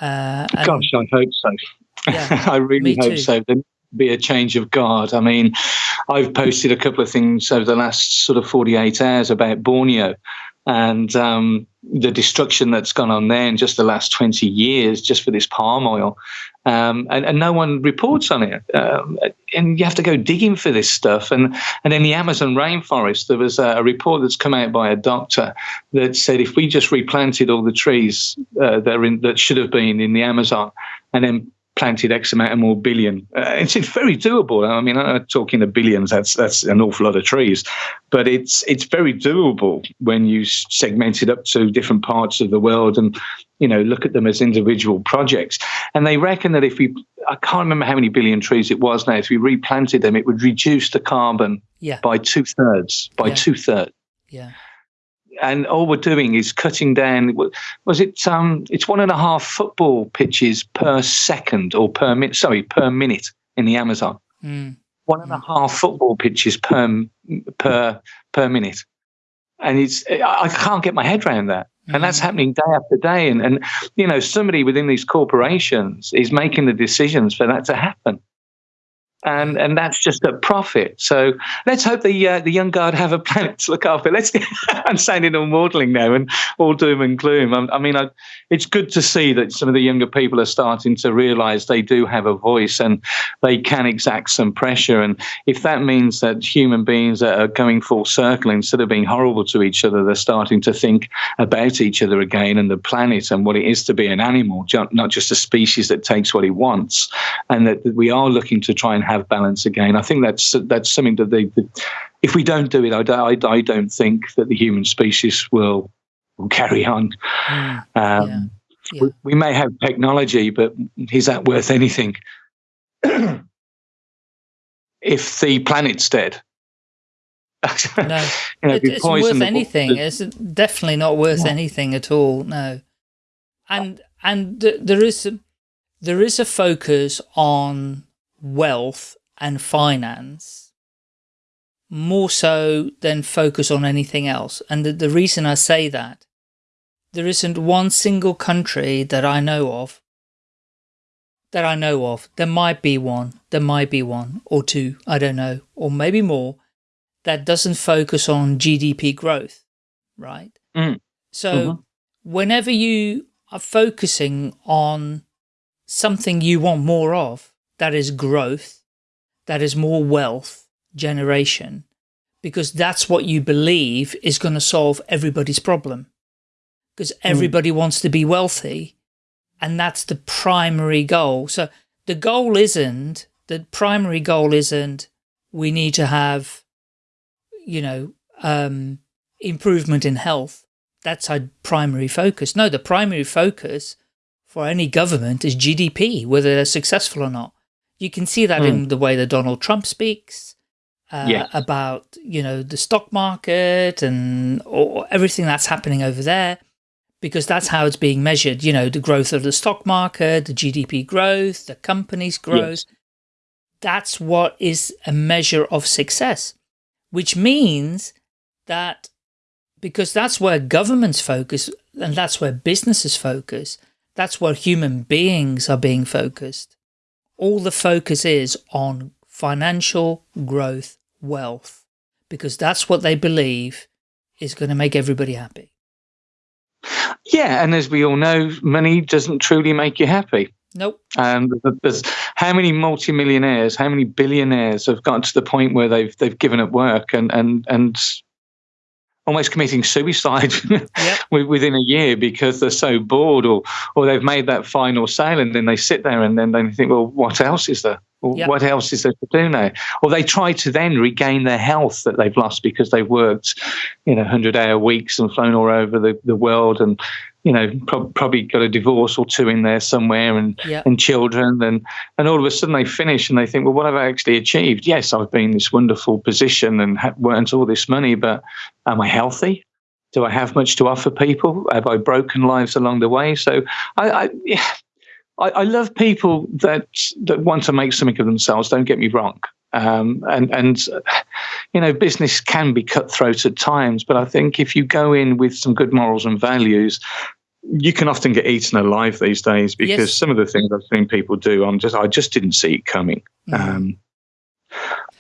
[SPEAKER 1] Uh, Gosh, I hope so. Yeah, [laughs] I really hope too. so. There will be a change of guard. I mean, I've posted a couple of things over the last sort of 48 hours about Borneo and um, the destruction that's gone on there in just the last 20 years just for this palm oil. Um, and, and, no one reports on it. Um, and you have to go digging for this stuff. And, and in the Amazon rainforest, there was a, a, report that's come out by a doctor that said if we just replanted all the trees uh, that, in, that should have been in the Amazon and then planted X amount of more billion. Uh, it's, it's very doable. I mean, I'm talking the billions. That's that's an awful lot of trees, but it's it's very doable when you segment it up to different parts of the world and you know look at them as individual projects. And they reckon that if we, I can't remember how many billion trees it was now. If we replanted them, it would reduce the carbon
[SPEAKER 2] yeah.
[SPEAKER 1] by two thirds. By
[SPEAKER 2] yeah.
[SPEAKER 1] two thirds.
[SPEAKER 2] Yeah
[SPEAKER 1] and all we're doing is cutting down. Was it? Um, it's one and a half football pitches per second or per minute. Sorry, per minute in the Amazon. Mm. One and a half football pitches per per per minute, and it's. I can't get my head around that. And that's hmm. happening day after day. And, and, you know, somebody within these corporations is making the decisions for that to happen and and that's just a profit. So let's hope the uh, the young guard have a planet to look after. Let's. [laughs] I'm sounding all maudling now and all doom and gloom. I, I mean, I, it's good to see that some of the younger people are starting to realise they do have a voice and they can exact some pressure. And if that means that human beings are going full circle instead of being horrible to each other, they're starting to think about each other again and the planet and what it is to be an animal, not just a species that takes what it wants, and that we are looking to try and have balance again. I think that's that's something that they, if we don't do it, I don't, I, I don't think that the human species will will carry on. Mm, um, yeah, yeah. We, we, may have technology, but is that worth anything? [clears throat] if the planet's dead.
[SPEAKER 2] no, [laughs] you know, it, it's worth anything. it's definitely not worth yeah. anything at all. No, and and th there is a, there is a focus on wealth and finance more so than focus on anything else. And the, the reason I say that, there isn't one single country that I know of, that I know of, there might be one, there might be one or two, I don't know, or maybe more, that doesn't focus on GDP growth, right?
[SPEAKER 1] Mm.
[SPEAKER 2] So mm -hmm. whenever you are focusing on something you want more of, that is growth, that is more wealth generation, because that's what you believe is going to solve everybody's problem. Because hmm. everybody mm. wants to be wealthy, and that's the primary goal. So the goal isn't, the primary goal isn't, we need to have, you know, um, improvement in health. That's our primary focus. No, the primary focus for any government is GDP, whether they're successful or not. You can see that mm. in the way that Donald Trump speaks uh, yes. about, you know, the stock market and or everything that's happening over there, because that's how it's being measured. You know, the growth of the stock market, the GDP growth, the company's growth. Yes. That's what is a measure of success, which means that because that's where governments focus and that's where businesses focus. That's where human beings are being focused. All the focus is on financial growth, wealth, because that's what they believe is going to make everybody happy.
[SPEAKER 1] Yeah, and as we all know, money doesn't truly make you happy.
[SPEAKER 2] Nope.
[SPEAKER 1] And there's how many multimillionaires, how many billionaires have gotten to the point where they've they've given up work and and and almost committing suicide yep. [laughs] within a year because they're so bored or or they've made that final sale and then they sit there and then they think, well, what else is there? Yep. What else is there to do now? Or they try to then regain their health that they've lost because they've worked, you know, 100 hour weeks and flown all over the, the world and you know, pro- probably got a divorce or two in there somewhere and
[SPEAKER 2] yeah.
[SPEAKER 1] and children and and all of a sudden they finish and they think, well, what have I actually achieved? Yes, I've been in this wonderful position and ha- earned all this money, but am I healthy? Do I have much to offer people? Have I broken lives along the way? So I, I yeah, I, I love people that that want to make something of themselves. Don't get me wrong. Um, and and you know business can be cutthroat at times, but I think if you go in with some good morals and values, you can often get eaten alive these days because yes. some of the things I've seen people do, I'm just I just didn't see it coming. Mm. Um,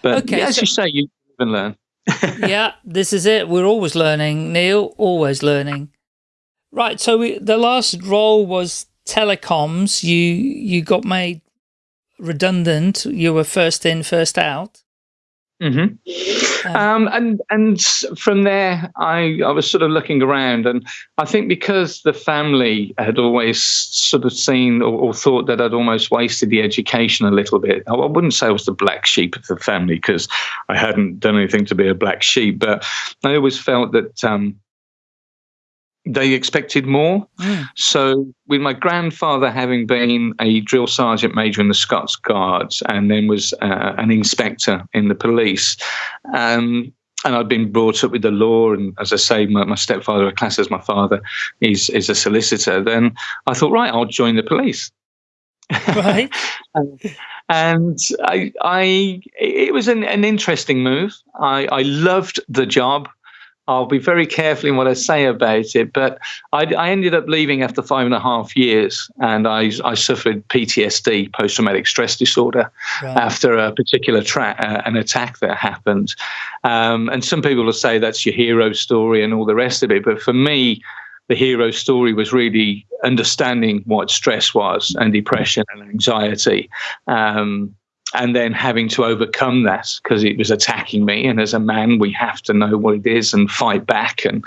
[SPEAKER 1] but okay, yeah, as so, you say, you live and learn. [laughs]
[SPEAKER 2] yeah, this is it. We're always learning, Neil. Always learning. Right. So we, the last role was telecoms. You you got made redundant. You were first in, first out.
[SPEAKER 1] Mm-hmm. Um, um, and and from there, I I was sort of looking around, and I think because the family had always sort of seen or, or, thought that I'd almost wasted the education a little bit. I, I wouldn't say I was the black sheep of the family because I hadn't done anything to be a black sheep, but I always felt that um, they expected more. Mm. So, with my grandfather having been a drill sergeant major in the Scots Guards and then was uh, an inspector in the police, um, and I'd been brought up with the law, and as I say, my, my stepfather, a class as my father, is is a solicitor. Then I thought, right, I'll join the police.
[SPEAKER 2] Right.
[SPEAKER 1] and, [laughs] and I, I, it was an, an interesting move. I, I loved the job. I'll be very careful in what I say about it. But I, I ended up leaving after five and a half years, and I, I suffered PTSD, post traumatic stress disorder, right. after a particular tra- uh, an attack that happened. Um, and some people will say that's your hero story and all the rest of it. But for me, the hero story was really understanding what stress was and depression and anxiety. Um, and then having to overcome that because it was attacking me. And as a man, we have to know what it is and fight back. And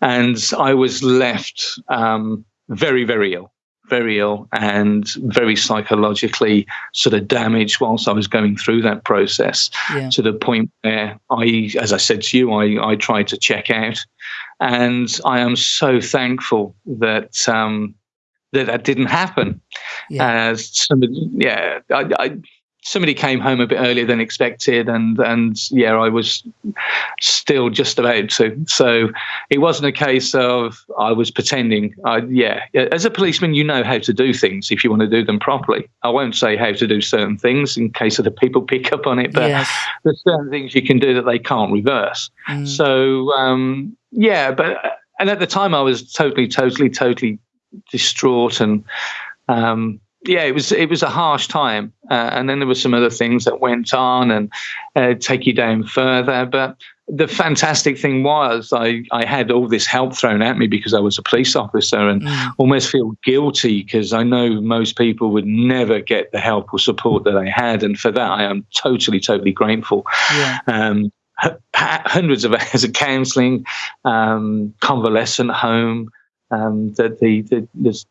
[SPEAKER 1] and I was left um, very, very ill, very ill, and very psychologically sort of damaged whilst I was going through that process. Yeah. To the point where I, as I said to you, I I tried to check out, and I am so thankful that. Um, that that didn't happen. Yeah, uh, somebody, yeah I, I somebody came home a bit earlier than expected, and and yeah, I was still just about to. So it wasn't a case of I was pretending. I, yeah, as a policeman, you know how to do things if you want to do them properly. I won't say how to do certain things in case other people [laughs] pick up on it, but yes. there's certain things you can do that they can't reverse. Mm. So um, yeah, but and at the time I was totally, totally, totally distraught and. Um, yeah, it was it was a harsh time, uh, and then there were some other things that went on and uh, take you down further. But the fantastic thing was I, I had all this help thrown at me because I was a police officer and mm. almost feel guilty because I know most people would never get the help or support that I had. And for that, I am totally, totally grateful. Yeah. Um, hundreds of [laughs] hours of counselling, um, convalescent home, um, the, the, the, the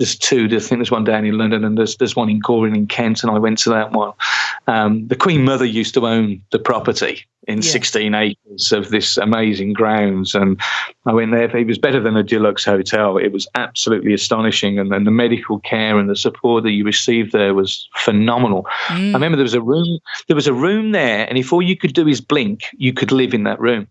[SPEAKER 1] there's two. I think there's one down in London and there's there's one in Goring in Kent, and I went to that one. Um, the Queen Mother used to own the property in yeah. 16 acres of this amazing grounds, and I went there. It was better than a deluxe hotel. It was absolutely astonishing, and, and the medical care and the support that you received there was phenomenal. Mm. I remember there was a room. There was a room there, and if all you could do is blink, you could live in that room.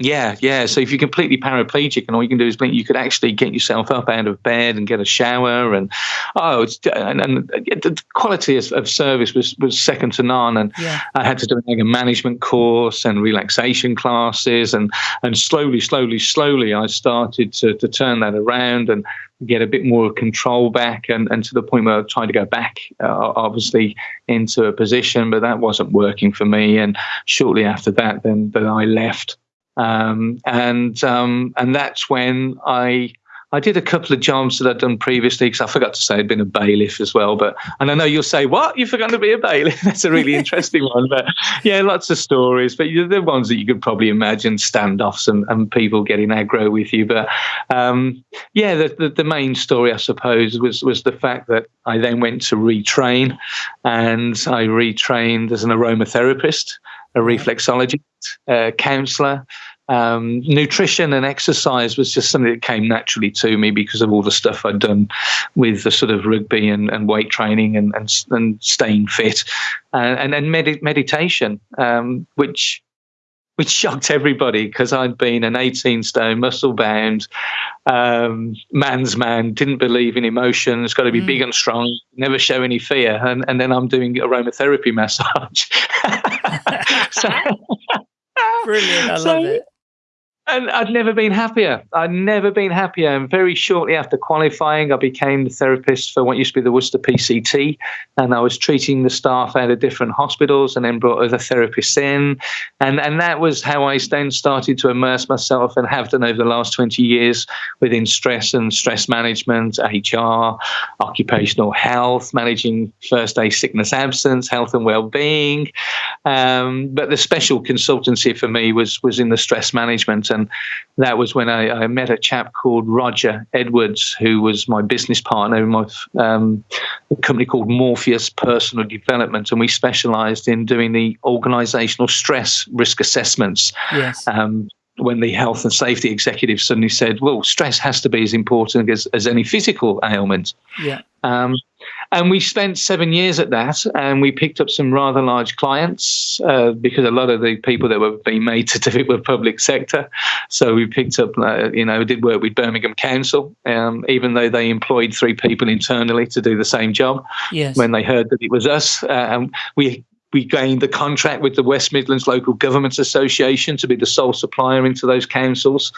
[SPEAKER 1] Yeah, yeah. So if you're completely paraplegic and all you can do is blink, you could actually get yourself up out of bed and get a shower. And oh, it's and, and the quality of, of, service was, was second to none. And yeah. I had to do like a management course and relaxation classes, and and slowly, slowly, slowly, I started to to turn that around and get a bit more control back and, and to the point where I trying to go back, uh, obviously, into a position, but that wasn't working for me. And shortly after that, then, then I left. Um, and um, and that's when I I did a couple of jobs that I'd done previously because I forgot to say I'd been a bailiff as well. But and I know you'll say, "What? You forgot to be a bailiff?" [laughs] That's a really interesting one. But yeah, lots of stories. But the ones that you could probably imagine standoffs and, and people getting aggro with you. But um, yeah, the, the, the main story, I suppose, was was the fact that I then went to retrain, and I retrained as an aromatherapist, a reflexologist, a counsellor, um, nutrition and exercise was just something that came naturally to me because of all the stuff I'd done with the sort of rugby and, and weight training and, and, and staying fit, uh, and then med- meditation, um, which which shocked everybody because I'd been an 18 stone, muscle bound um, man's man, didn't believe in emotions, got to be mm. big and strong, never show any fear. And, and then I'm doing aromatherapy massage. [laughs]
[SPEAKER 2] so, Brilliant. I [laughs] so, love it
[SPEAKER 1] and I'd never been happier. I'd never been happier. And very shortly after qualifying, I became the therapist for what used to be the Worcester PCT. And I was treating the staff out of different hospitals and then brought other therapists in. And, and that was how I then started to immerse myself and have done over the last 20 years within stress and stress management, HR, occupational health, managing first day sickness absence, health and well-being. Um, but the special consultancy for me was, was in the stress management and that was when I, I, met a chap called Roger Edwards, who was my business partner in my um, company called Morpheus Personal Development, and we specialised in doing the organisational stress risk assessments.
[SPEAKER 2] Yes.
[SPEAKER 1] Um, when the health and safety executive suddenly said, "Well, stress has to be as important as, as any physical ailment."
[SPEAKER 2] Yeah.
[SPEAKER 1] Um, and we spent seven years at that, and we picked up some rather large clients uh, because a lot of the people that were being made [laughs] to do it were public sector. So we picked up, uh, you know, we did work with Birmingham Council, um, even though they employed three people internally to do the same job.
[SPEAKER 2] Yes.
[SPEAKER 1] When they heard that it was us, uh, and we we gained the contract with the West Midlands Local Government Association to be the sole supplier into those councils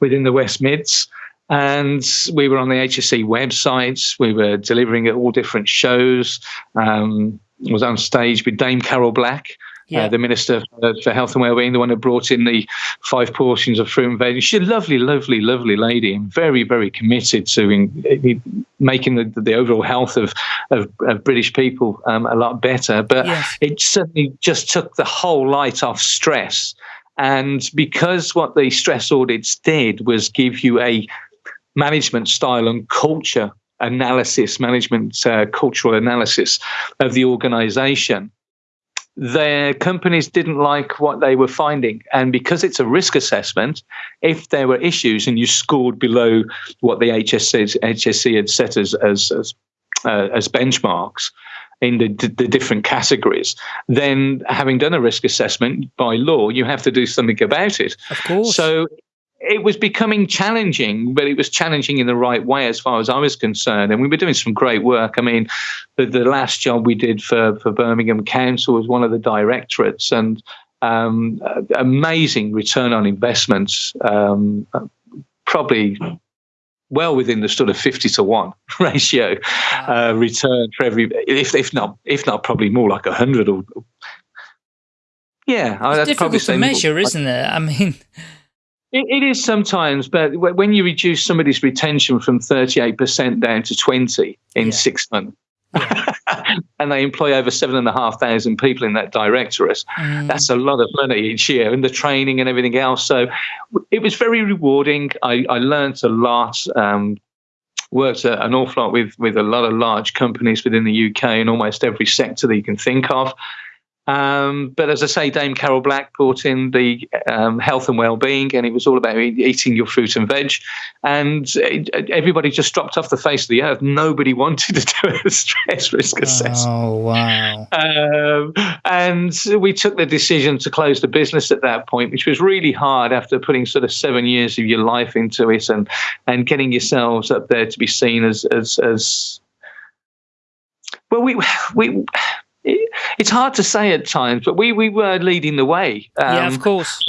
[SPEAKER 1] within the West Mids. And we were on the HSE websites. We were delivering at all different shows. Um, was on stage with Dame Carol Black, uh, yeah. Uh, the Minister for, for, Health and Wellbeing, the one who brought in the five portions of fruit and veg. She's a lovely, lovely, lovely lady and very, very committed to in, in making the, the overall health of, of, of British people um, a lot better. But yes. it certainly just took the whole light off stress. And because what the stress audits did was give you a management style and culture analysis, management uh, cultural analysis of the organization, their companies didn't like what they were finding. And because it's a risk assessment, if there were issues and you scored below what the HSC, HSE had set as, as, as, uh, as benchmarks, in the, the different categories, then having done a risk assessment by law, you have to do something about it.
[SPEAKER 2] Of course.
[SPEAKER 1] So it was becoming challenging, but it was challenging in the right way as far as I was concerned. And we were doing some great work. I mean, the, the last job we did for, for Birmingham Council was one of the directorates, and um, amazing return on investments, um, probably well within the sort of 50 to 1 [laughs] ratio wow. uh, return for every if, if not if not probably more like 100 or yeah
[SPEAKER 2] it's difficult to measure isn't it i mean
[SPEAKER 1] it, it is sometimes, but when you reduce somebody's retention from 38% down to 20 in yeah. six months, yeah. [laughs] and they employ over seven and a half thousand people in that directorate. Mm. That's a lot of money each year, and the training and everything else. So it was very rewarding. I, I learned a lot. Um, worked a, an awful lot with with a lot of large companies within the UK in almost every sector that you can think of. Um, but as I say, Dame Carol Black brought in the um, health and well-being, and it was all about eating your fruit and veg. And it, everybody just dropped off the face of the earth. Nobody [laughs] wanted to do a stress risk assessment.
[SPEAKER 2] Oh wow!
[SPEAKER 1] Um, and we took the decision to close the business at that point, which was really hard after putting sort of seven years of your life into it and and getting yourselves up there to be seen as as as well. We we it's hard to say at times, but we we were leading the way.
[SPEAKER 2] Um, yeah, of course.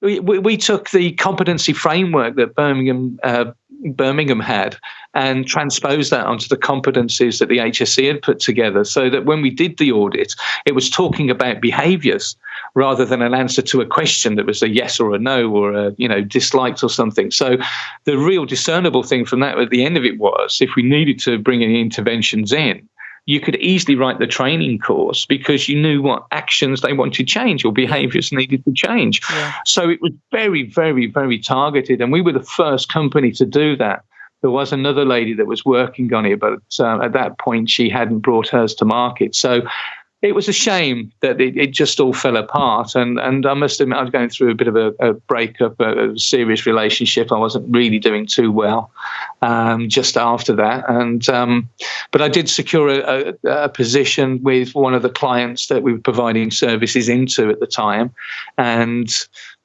[SPEAKER 1] We, we, we took the competency framework that Birmingham uh, Birmingham had and transposed that onto the competencies that the HSC had put together, so that when we did the audit, it was talking about behaviours rather than an answer to a question that was a yes or a no or a you know disliked or something. So the real discernible thing from that at the end of it was if we needed to bring any interventions in you could easily write the training course because you knew what actions they wanted to change or behaviors needed to change. Yeah. So it was very, very, very targeted. And we were the first company to do that. There was another lady that was working on it, but uh, at that point she hadn't brought hers to market. So it was a shame that it, it, just all fell apart. And and I must admit, I was going through a bit of a, a breakup, a, a, serious relationship. I wasn't really doing too well um, just after that. And um, but I did secure a, a, position with one of the clients that we were providing services into at the time, and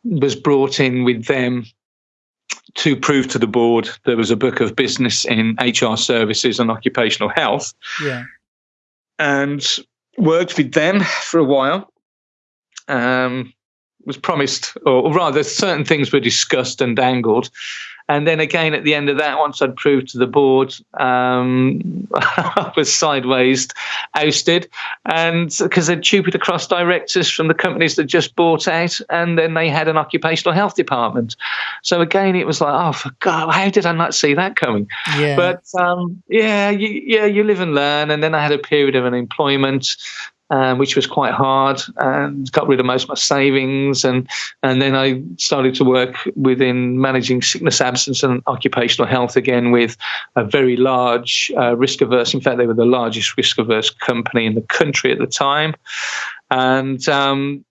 [SPEAKER 1] was brought in with them to prove to the board there was a book of business in HR services and occupational health.
[SPEAKER 2] Yeah.
[SPEAKER 1] And worked with them for a while. Um, was promised, or rather, certain things were discussed and dangled. And then again, at the end of that, once I'd proved to the board, um, [laughs] I was sideways ousted, and because they'd stupid across directors from the companies that just bought out, and then they had an occupational health department. So again, it was like, oh, for God, how did I not see that coming?
[SPEAKER 2] Yeah.
[SPEAKER 1] But um, yeah, you, yeah, you live and learn. And then I had a period of unemployment um, which was quite hard, and got rid of most of my savings. And and then I started to work within managing sickness absence and occupational health again with a very large uh, risk averse. In fact, they were the largest risk averse company in the country at the time. And um,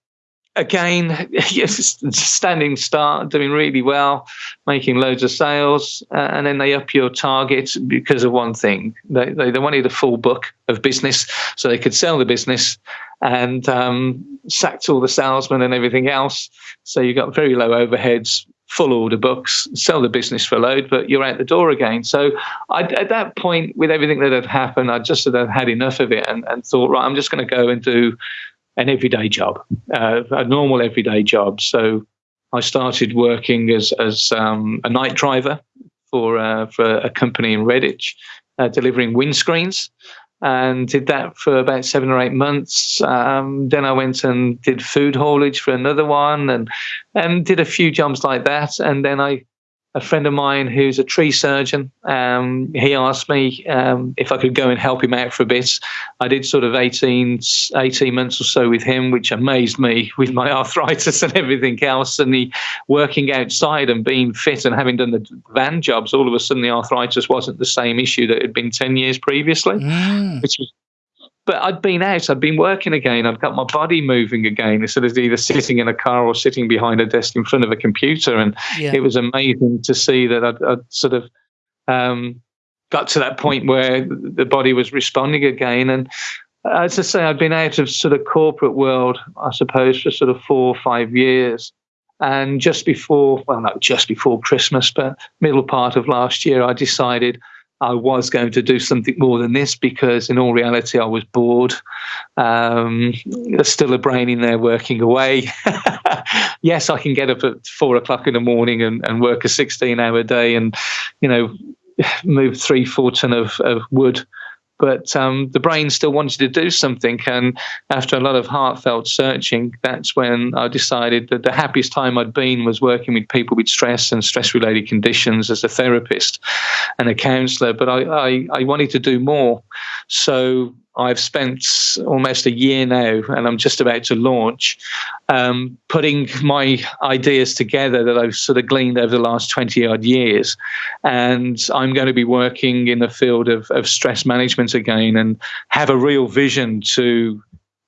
[SPEAKER 1] again, [laughs] standing start, doing really well, making loads of sales, uh, and then they up your target because of one thing. They, they, they, wanted a full book of business so they could sell the business and um, sacked all the salesmen and everything else. So you got very low overheads, full order books, sell the business for a load, but you're out the door again. So I, at that point, with everything that had happened, I just had had enough of it and, and thought, right, I'm just going to go and do an everyday job, uh, a normal everyday job. So I started working as as um, a night driver for uh, for a company in Redditch, uh, delivering windscreens, and did that for about seven or eight months. Um, then I went and did food haulage for another one, and and did a few jobs like that. And then I a friend of mine who's a tree surgeon. Um, he asked me um, if I could go and help him out for a bit. I did sort of 18, 18 months or so with him, which amazed me [laughs] with my arthritis and everything else. And the working outside and being fit and having done the van jobs, all of a sudden the arthritis wasn't the same issue that it had been 10 years previously, mm. which was but I'd been out, I'd been working again, I'd got my body moving again instead of either sitting in a car or sitting behind a desk in front of a computer. And yeah. it was amazing to see that I'd, I'd sort of um, got to that point where the body was responding again. And as I say, I'd been out of sort of corporate world, I suppose, for sort of four or five years. And just before, well, not just before Christmas, but middle part of last year, I decided I was going to do something more than this because, in all reality, I was bored. Um, there's still a brain in there working away. [laughs] yes, I can get up at four o'clock in the morning and, and work a 16 hour day and, you know, move three, four ton of, of wood but um, the brain still wanted to do something. And after a lot of heartfelt searching, that's when I decided that the happiest time I'd been was working with people with stress and stress related conditions as a therapist and a counselor. But I, I, I wanted to do more. So I've spent almost a year now, and I'm just about to launch, um, putting my ideas together that I've sort of gleaned over the last 20 odd years. And I'm going to be working in the field of, of stress management again and have a real vision to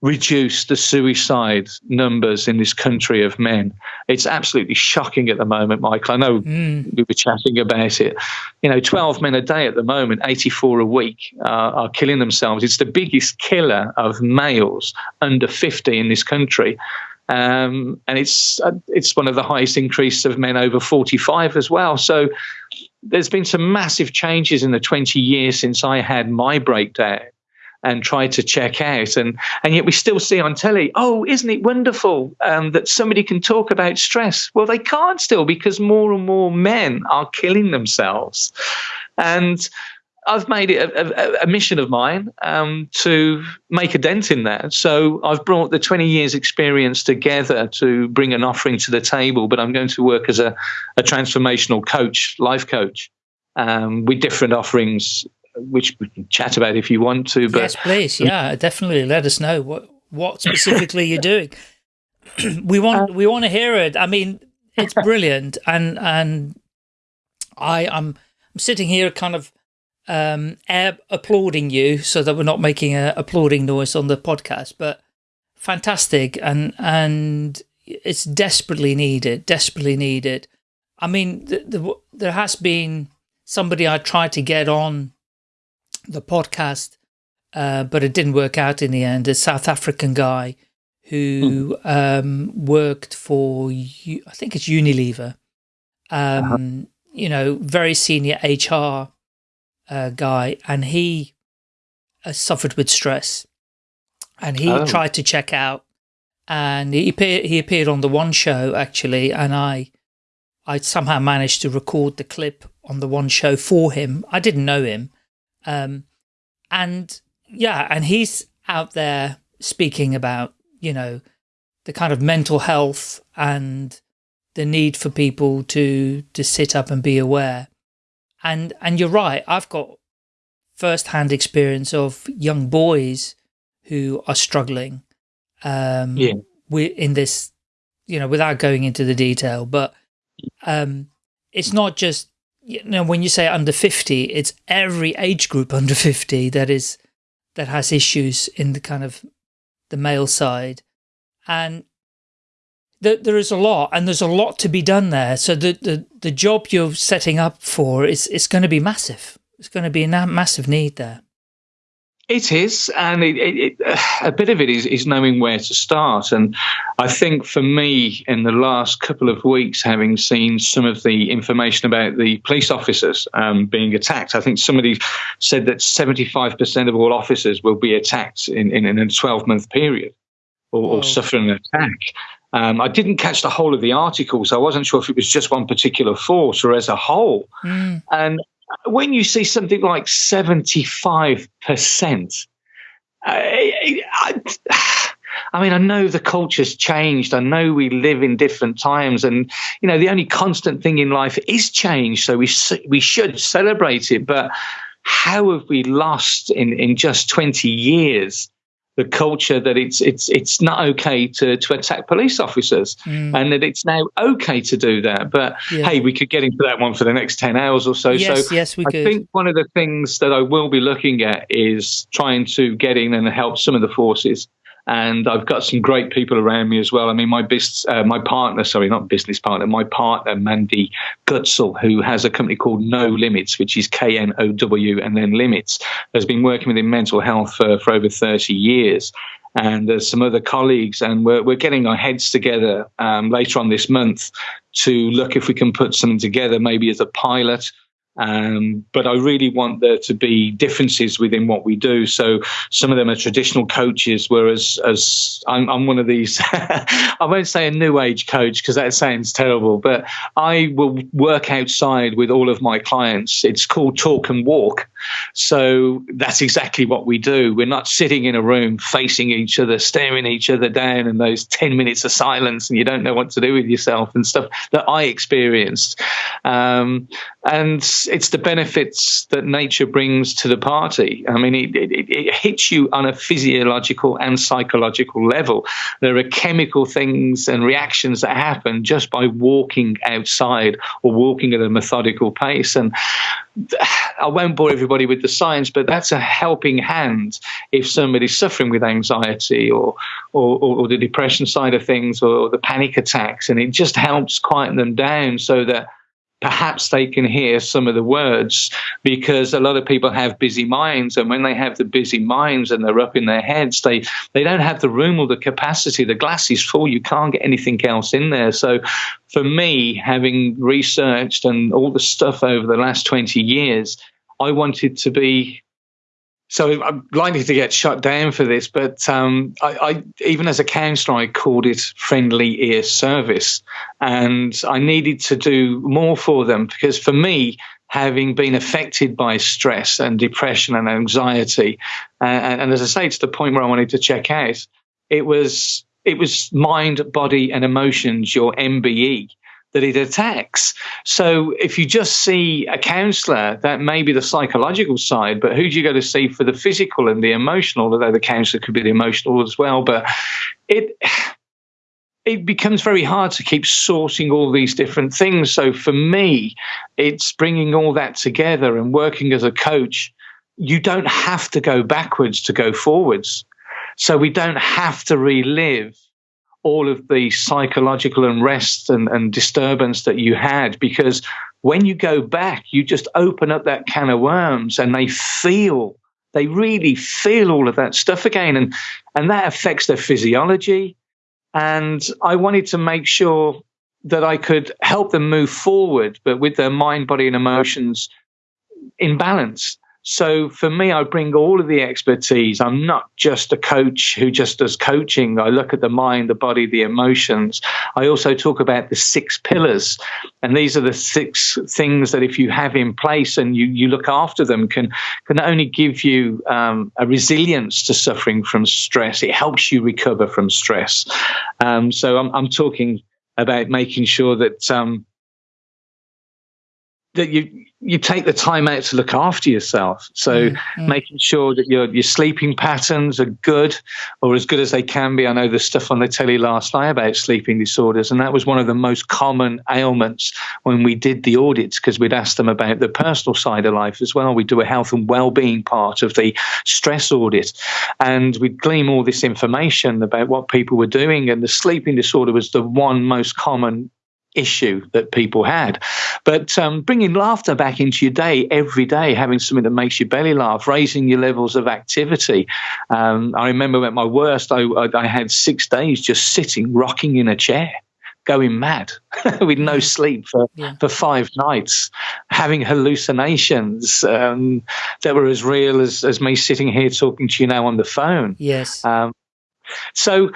[SPEAKER 1] reduce the suicide numbers in this country of men. It's absolutely shocking at the moment, Michael. I know mm. we were chatting about it. You know, 12 men a day at the moment, 84 a week, uh, are killing themselves. It's the biggest killer of males under 50 in this country. Um, and it's uh, it's one of the highest increase of men over 45 as well. So there's been some massive changes in the 20 years since I had my breakdown and try to check out. And, and yet we still see on telly, oh, isn't it wonderful um, that somebody can talk about stress? Well, they can't still because more and more men are killing themselves. And I've made it a, a, a mission of mine um, to make a dent in that. So I've brought the 20 years experience together to bring an offering to the table, but I'm going to work as a, a transformational coach, life coach, um, with different offerings which we can chat about if you want to. But
[SPEAKER 2] yes, please, yeah, definitely let us know what what specifically you're doing. [clears throat] we want uh, we want to hear it. I mean, it's [laughs] brilliant, and and I I'm I'm sitting here kind of um applauding you so that we're not making a applauding noise on the podcast, but fantastic and and it's desperately needed, desperately needed. I mean, the, the, there has been somebody I tried to get on the podcast, uh, but it didn't work out in the end. A South African guy who mm. um, worked for, I think it's Unilever, um, uh -huh. you know, very senior HR uh, guy, and he uh, suffered with stress. And he oh. tried to check out, and he appeared, he appeared on the one show actually, and I, I somehow managed to record the clip on the one show for him. I didn't know him, um, and yeah, and he's out there speaking about, you know, the kind of mental health and the need for people to, to sit up and be aware. And, and you're right. I've got first-hand experience of young boys who are struggling um, yeah. in this, you know, without going into the detail, but um, it's not just you know, when you say under 50, it's every age group [laughs] under 50 that is, that has issues in the kind of the male side. And th there is a lot, and there's a lot to be done there. So the, the, the job you're setting up for is, is going to be massive. It's going to be a massive need there.
[SPEAKER 1] It is, and it, it, it, a bit of it is, is knowing where to start. And I think for me, in the last couple of weeks, having seen some of the information about the police officers um, being attacked, I think somebody said that 75% of all officers will be attacked in, in, in a 12 month period or, or suffer an attack. Um, I didn't catch the whole of the article, so I wasn't sure if it was just one particular force or as a whole. Mm. And when you see something like 75%, I, uh, I, I mean, I know the culture's changed. I know we live in different times, and you know the only constant thing in life is change. So we we should celebrate it. But how have we lost in in just twenty years the culture that it's it's it's not okay to to attack police officers mm. and that it's now okay to do that but yeah. hey we could get into that one for the next 10 hours or so
[SPEAKER 2] yes,
[SPEAKER 1] so
[SPEAKER 2] yes we
[SPEAKER 1] I
[SPEAKER 2] could.
[SPEAKER 1] think one of the things that I will be looking at is trying to get in and help some of the forces and I've got some great people around me as well. I mean, my business, uh, my partner, sorry, not business partner, my partner Mandy Gutzel, who has a company called No Limits, which is K N O W and then Limits, has been working within mental health for, over 30 years. And there's some other colleagues, and we're, we're getting our heads together um, later on this month to look if we can put something together, maybe as a pilot um, but I really want there to be differences within what we do. So some of them are traditional coaches, whereas as I'm, I'm one of these, [laughs] I won't say a new age coach because that sounds terrible, but I will work outside with all of my clients. It's called talk and walk. So that's exactly what we do. We're not sitting in a room facing each other, staring each other down in those 10 minutes of silence and you don't know what to do with yourself and stuff that I experienced. Um, and it's the benefits that nature brings to the party. I mean, it, it, it hits you on a physiological and psychological level. There are chemical things and reactions that happen just by walking outside or walking at a methodical pace. And I won't bore everybody with the science, but that's a helping hand if somebody's suffering with anxiety or, or, or the depression side of things or the panic attacks. And it just helps quieten them down so that perhaps they can hear some of the words because a lot of people have busy minds and when they have the busy minds and they're up in their heads they they don't have the room or the capacity. The glass is full. You can't get anything else in there. So for me having researched and all the stuff over the last 20 years i wanted to be so I'm likely to get shut down for this, but um, I, I, even as a counsellor, I called it friendly ear service, and I needed to do more for them because for me, having been affected by stress and depression and anxiety, uh, and, and as I say, to the point where I wanted to check out, it was it was mind, body, and emotions, your MBE that it attacks. So if you just see a counsellor, that may be the psychological side, but who do you go to see for the physical and the emotional? Although the counsellor could be the emotional as well, but it it becomes very hard to keep sourcing all these different things. So for me, it's bringing all that together and working as a coach. You don't have to go backwards to go forwards. So we don't have to relive all of the psychological unrest and, and disturbance that you had because when you go back, you just open up that can of worms and they feel, they really feel all of that stuff again. And, and that affects their physiology. And I wanted to make sure that I could help them move forward, but with their mind, body, and emotions in balance. So for me, I bring all of the expertise. I'm not just a coach who just does coaching. I look at the mind, the body, the emotions. I also talk about the six pillars. And these are the six things that if you have in place and you, you look after them can, can only give you um, a resilience to suffering from stress, it helps you recover from stress. Um, so I'm, I'm talking about making sure that um, that you you take the time out to look after yourself. So mm-hmm. making sure that your your sleeping patterns are good or as good as they can be. I know there's stuff on the telly last night about sleeping disorders, and that was one of the most common ailments when we did the audits because we'd ask them about the personal side of life as well. We do a health and well-being part of the stress audit, and we'd glean all this information about what people were doing, and the sleeping disorder was the one most common issue that people had. But um, bringing laughter back into your day every day, having something that makes your belly laugh, raising your levels of activity. Um, I remember at my worst, I, I had six days just sitting, rocking in a chair going mad [laughs] with no sleep for, yeah. for five nights, having hallucinations um, that were as real as, as me sitting here talking to you now on the phone.
[SPEAKER 2] Yes.
[SPEAKER 1] Um, so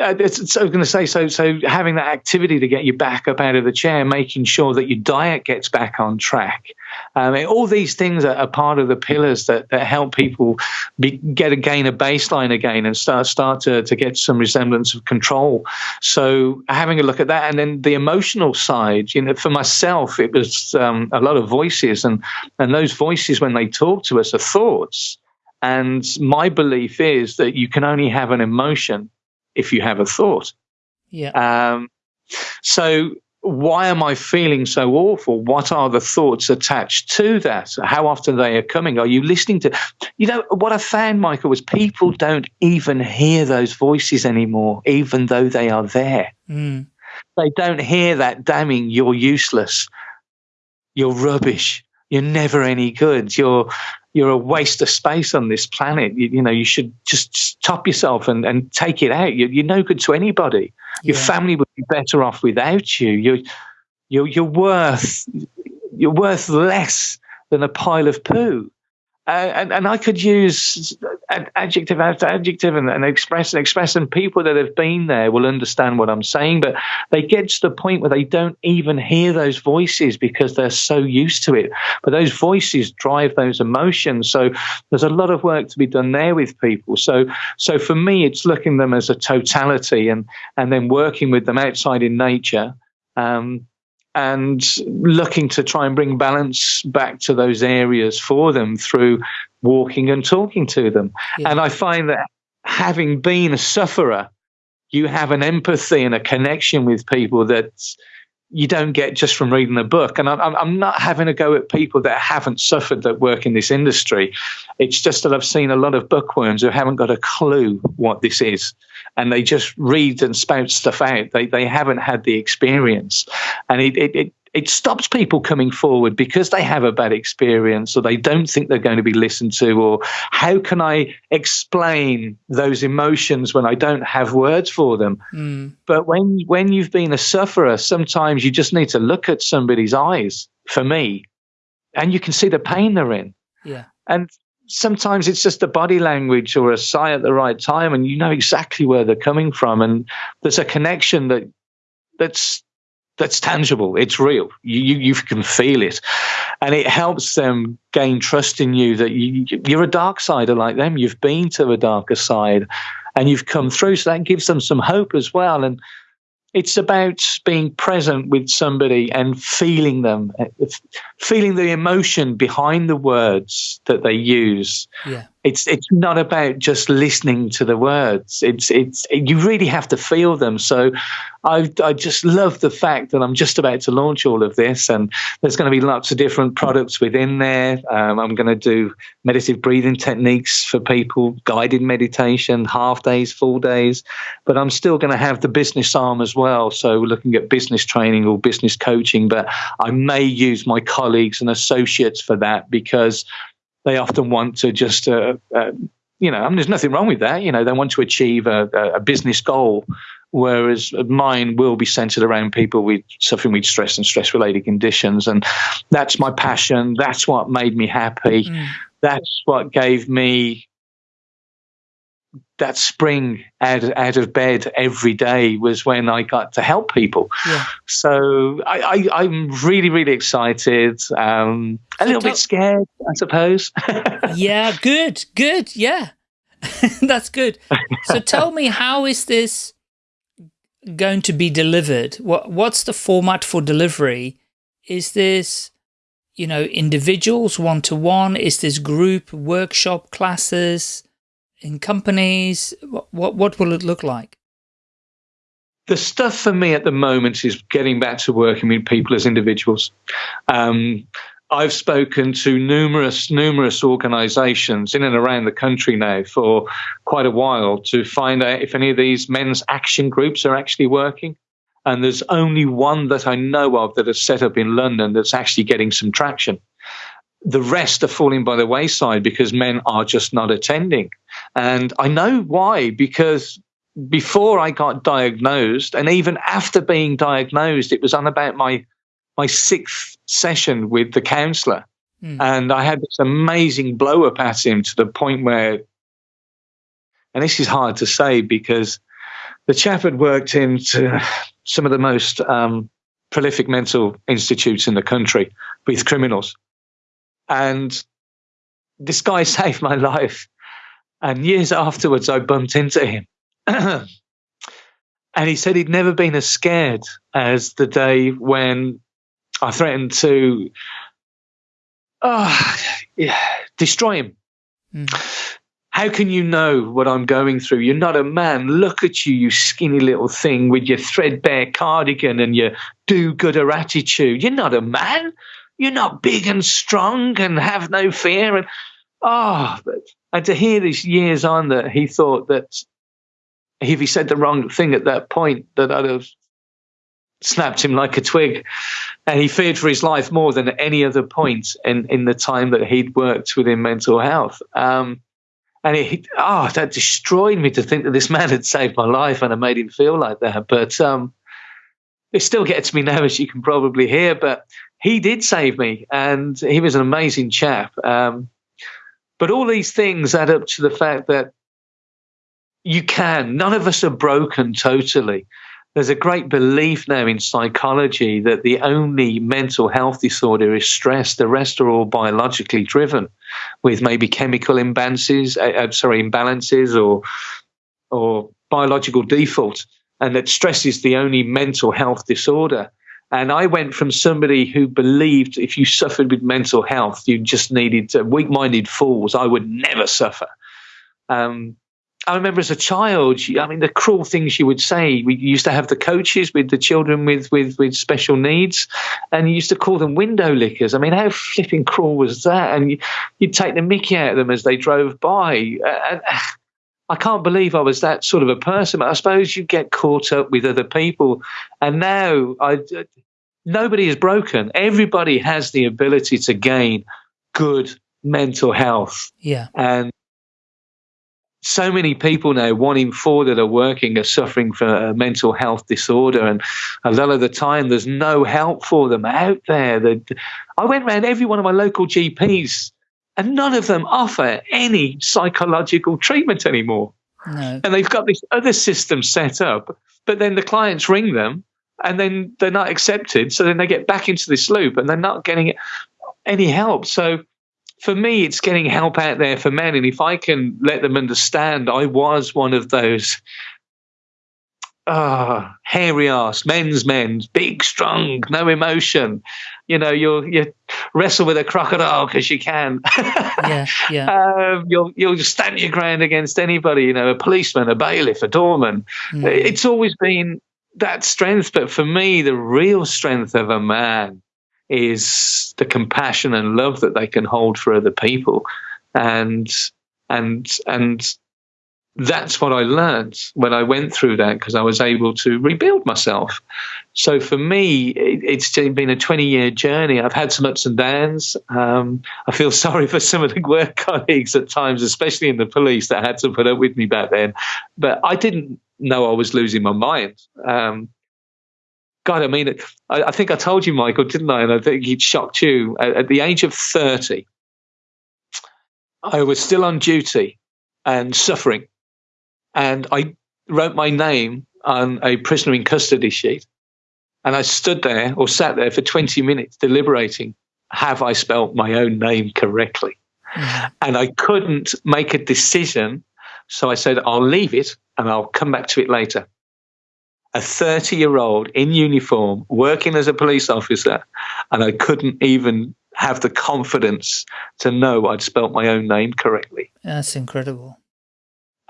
[SPEAKER 1] I was going to say, so so having that activity to get you back up out of the chair, making sure that your diet gets back on track, um, all these things are, are, part of the pillars that, that help people be, get again a baseline again and start start to, to get some resemblance of control. So having a look at that, and then the emotional side, you know, for myself, it was um, a lot of voices, and and those voices when they talk to us are thoughts. And my belief is that you can only have an emotion if you have a thought.
[SPEAKER 2] Yeah.
[SPEAKER 1] Um, so why am I feeling so awful? What are the thoughts attached to that? How often they are coming? Are you listening to? You know what I found, Michael, was people don't even hear those voices anymore, even though they are there.
[SPEAKER 2] Mm.
[SPEAKER 1] They don't hear that damning. You're useless. You're rubbish. You're never any good. You're you're a waste of space on this planet. You, you know, you should just stop yourself and, and take it out. You, are no good to anybody. Your yeah. family would be better off without you. You're, you're, you're worth, you're worth less than a pile of poo. Uh, and, and I could use adjective after adjective and, and express and express, and people that have been there will understand what I'm saying. But they get to the point where they don't even hear those voices because they're so used to it. But those voices drive those emotions. So there's a lot of work to be done there with people. So so for me, it's looking them as a totality and and then working with them outside in nature. Um, and looking to try and bring balance back to those areas for them through walking and talking to them. Yeah. And I find that having been a sufferer, you have an empathy and a connection with people that you don't get just from reading a book. And I'm, I'm not having a go at people that haven't suffered that work in this industry. It's just that I've seen a lot of bookworms who haven't got a clue what this is. And they just read and spout stuff out. They, they haven't had the experience. And it, it, it it stops people coming forward because they have a bad experience or they don't think they're going to be listened to or how can i explain those emotions when i don't have words for them? Mm. but when when you've been a sufferer sometimes you just need to look at somebody's eyes for me and you can see the pain they're in.
[SPEAKER 2] Yeah.
[SPEAKER 1] And sometimes it's just a body language or a sigh at the right time and you know exactly where they're coming from and there's a connection that that's that's tangible. It's real. You, you can feel it, and it helps them gain trust in you that you, you're a dark sider like them. You've been to a darker side, and you've come through. So that gives them some hope as well. And it's about being present with somebody and feeling them, uh, feeling the emotion behind the words that they use.
[SPEAKER 2] Yeah
[SPEAKER 1] it's it's not about just listening to the words. It's it's you really have to feel them. So I I just love the fact that I'm just about to launch all of this, and there's going to be lots of different products within there. Um, I'm going to do meditative breathing techniques for people, guided meditation, half days, full days, but I'm still going to have the business arm as well. So we're looking at business training or business coaching, but I may use my colleagues and associates for that because they often want to just, uh, uh, you know, I mean, there's nothing wrong with that. You know, they want to achieve a, a business goal, whereas mine will be centered around people with suffering with stress and stress related conditions. And that's my passion. That's what made me happy. Mm. That's what gave me that spring out, out of bed every day was when I got to help people.
[SPEAKER 2] Yeah.
[SPEAKER 1] So I, I, am really, really excited. Um, a little bit scared, I suppose. [laughs]
[SPEAKER 2] yeah, good, good. Yeah, [laughs] that's good. So tell me, how is this going to be delivered? What What's the format for delivery? Is this, you know, individuals one-to-one? -one? Is this group workshop classes? In companies? What, what, will it look like?
[SPEAKER 1] The stuff for me at the moment is getting back to working with people as individuals. Um, I've spoken to numerous, numerous organizations in and around the country now for quite a while to find out if any of these men's action groups are actually working. And there's only one that I know of that is set up in London that's actually getting some traction the rest are falling by the wayside because men are just not attending. And I know why, because before I got diagnosed, and even after being diagnosed, it was on about my my sixth session with the counselor. Mm. And I had this amazing blow up at him to the point where, and this is hard to say because the chap had worked into some of the most um, prolific mental institutes in the country with criminals. And this guy [laughs] saved my life. And years afterwards, I bumped into him. [clears throat] and he said he'd never been as scared as the day when I threatened to oh, yeah, destroy him. Mm. How can you know what I'm going through? You're not a man. Look at you, you skinny little thing with your threadbare cardigan and your do gooder attitude. You're not a man you're not big and strong and have no fear. And oh, but, and to hear these years on that he thought that if he said the wrong thing at that point, that I'd have snapped him like a twig. And he feared for his life more than any other point in, in the time that he'd worked within mental health. Um, and it, oh, that destroyed me to think that this man had saved my life and I made him feel like that. But um, it still gets me now, as you can probably hear. But he did save me, and he was an amazing chap. Um, but all these things add up to the fact that you can. None of us are broken totally. There's a great belief now in psychology that the only mental health disorder is stress. The rest are all biologically driven, with maybe chemical imbalances, uh, uh sorry, imbalances or or biological default, and that stress is the only mental health disorder. And I went from somebody who believed if you suffered with mental health, you just needed weak minded fools. I would never suffer. Um, I remember as a child, I mean, the cruel things you would say. We used to have the coaches with the children with, with, with special needs, and you used to call them window lickers. I mean, how flipping cruel was that? And you, would take the mickey out of them as they drove by. And I can't believe I was that sort of a person. But I suppose you get caught up with other people. And now I, nobody is broken. Everybody has the ability to gain good mental health.
[SPEAKER 2] Yeah.
[SPEAKER 1] And so many people now, one in four that are working, are suffering from a mental health disorder, and a lot of the time there's no help for them out there. That I went around every one of my local GPs, and none of them offer any psychological treatment anymore.
[SPEAKER 2] No.
[SPEAKER 1] And they've got this other system set up, but then the clients ring them, and then they're not accepted. So then they get back into this loop, and they're not getting any help. So for me, it's getting help out there for men. And if I can let them understand, I was one of those ah, hairy ass, men's men, big, strong, no emotion. You know, you'll you wrestle with a crocodile because you can. [laughs]
[SPEAKER 2] yeah, yeah.
[SPEAKER 1] Um, you'll you'll stand your ground against anybody. You know, a policeman, a bailiff, a doorman. Mm. It's always been that strength, but for me, the real strength of a man is the compassion and love that they can hold for other people and and and that's what I learned when I went through that because I was able to rebuild myself. So for me, it, it's been a 20 year journey. I've had some ups and downs. Um, I feel [laughs] sorry for some of the work [laughs] colleagues at times, especially in the police that had to put up with me back then. But I didn't know I was losing my mind. Um, God, I mean, I, I, think I told you, Michael, didn't I? And I think it shocked you. At, at the age of 30, I was still on duty and suffering. And I wrote my name on a prisoner in custody sheet. And I stood there or sat there for 20 minutes deliberating have I spelt my own name correctly? Mm. And I couldn't make a decision. So I said, I'll leave it and I'll come back to it later a 30 year old in uniform working as a police officer, and I couldn't even have the confidence to know I'd spelt my own name correctly.
[SPEAKER 2] That's incredible.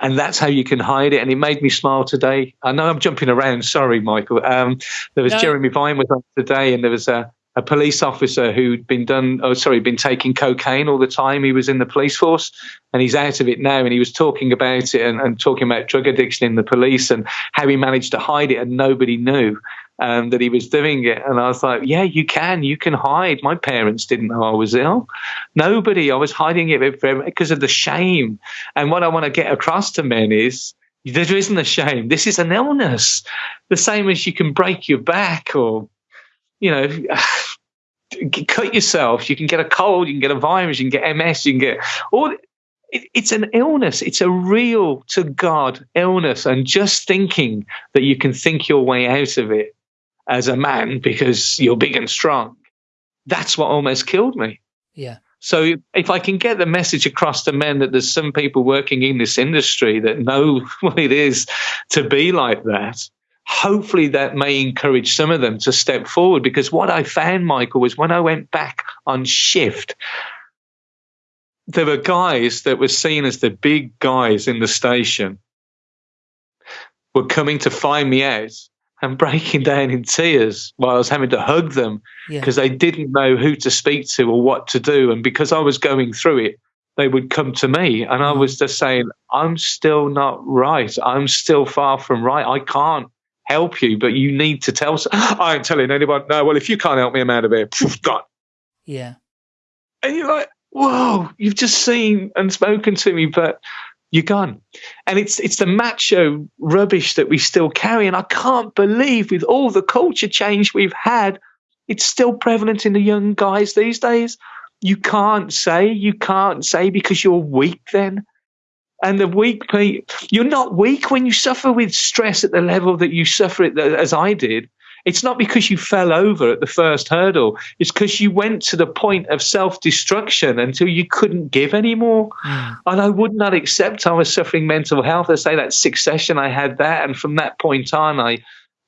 [SPEAKER 1] And that's how you can hide it. And it made me smile today. I know I'm jumping around. Sorry, Michael. Um, there was no. Jeremy Vine with us today, and there was a, a police officer who'd been done, oh, sorry, been taking cocaine all the time. He was in the police force and he's out of it now. And he was talking about it and, and talking about drug addiction in the police and how he managed to hide it and nobody knew um, that he was doing it. And I was like, yeah, you can, you can hide. My parents didn't know I was ill. Nobody, I was hiding it because of the shame. And what I want to get across to men is, there isn't a shame. This is an illness. The same as you can break your back or you know, [sighs] cut yourself. You can get a cold, you can get a virus, you can get MS, you can get all. It's an illness. It's a real to God illness. And just thinking that you can think your way out of it as a man because you're big and strong, that's what almost killed me.
[SPEAKER 2] Yeah.
[SPEAKER 1] So if I can get the message across to men that there's some people working in this industry that know [laughs] what it is to be like that, hopefully that may encourage some of them to step forward. Because what I found, Michael, was when I went back on shift, there were guys that were seen as the big guys in the station were coming to find me out and breaking [laughs] down in tears while I was having to hug them because yeah. they didn't know who to speak to or what to do. And because I was going through it, they would come to me and I mm. was just saying, I'm still not right. I'm still far from right. I can't help you, but you need to tell. [gasps] I ain't telling anyone. No, well, if you can't help me, I'm out of here. Gone.
[SPEAKER 2] Yeah.
[SPEAKER 1] And you're like, whoa, you've just seen and spoken to me, but you're gone. And it's it's the macho rubbish that we still carry. And I can't believe with all the culture change we've had, it's still prevalent in the young guys these days. You can't say, you can't say because you're weak then. And the weak, you're not weak when you suffer with stress at the level that you suffer it as I did. It's not because you fell over at the first hurdle. It's because you went to the point of self destruction until you couldn't give anymore. Mm. And I would not accept I was suffering mental health. I say that succession, I had that. And from that point on, I,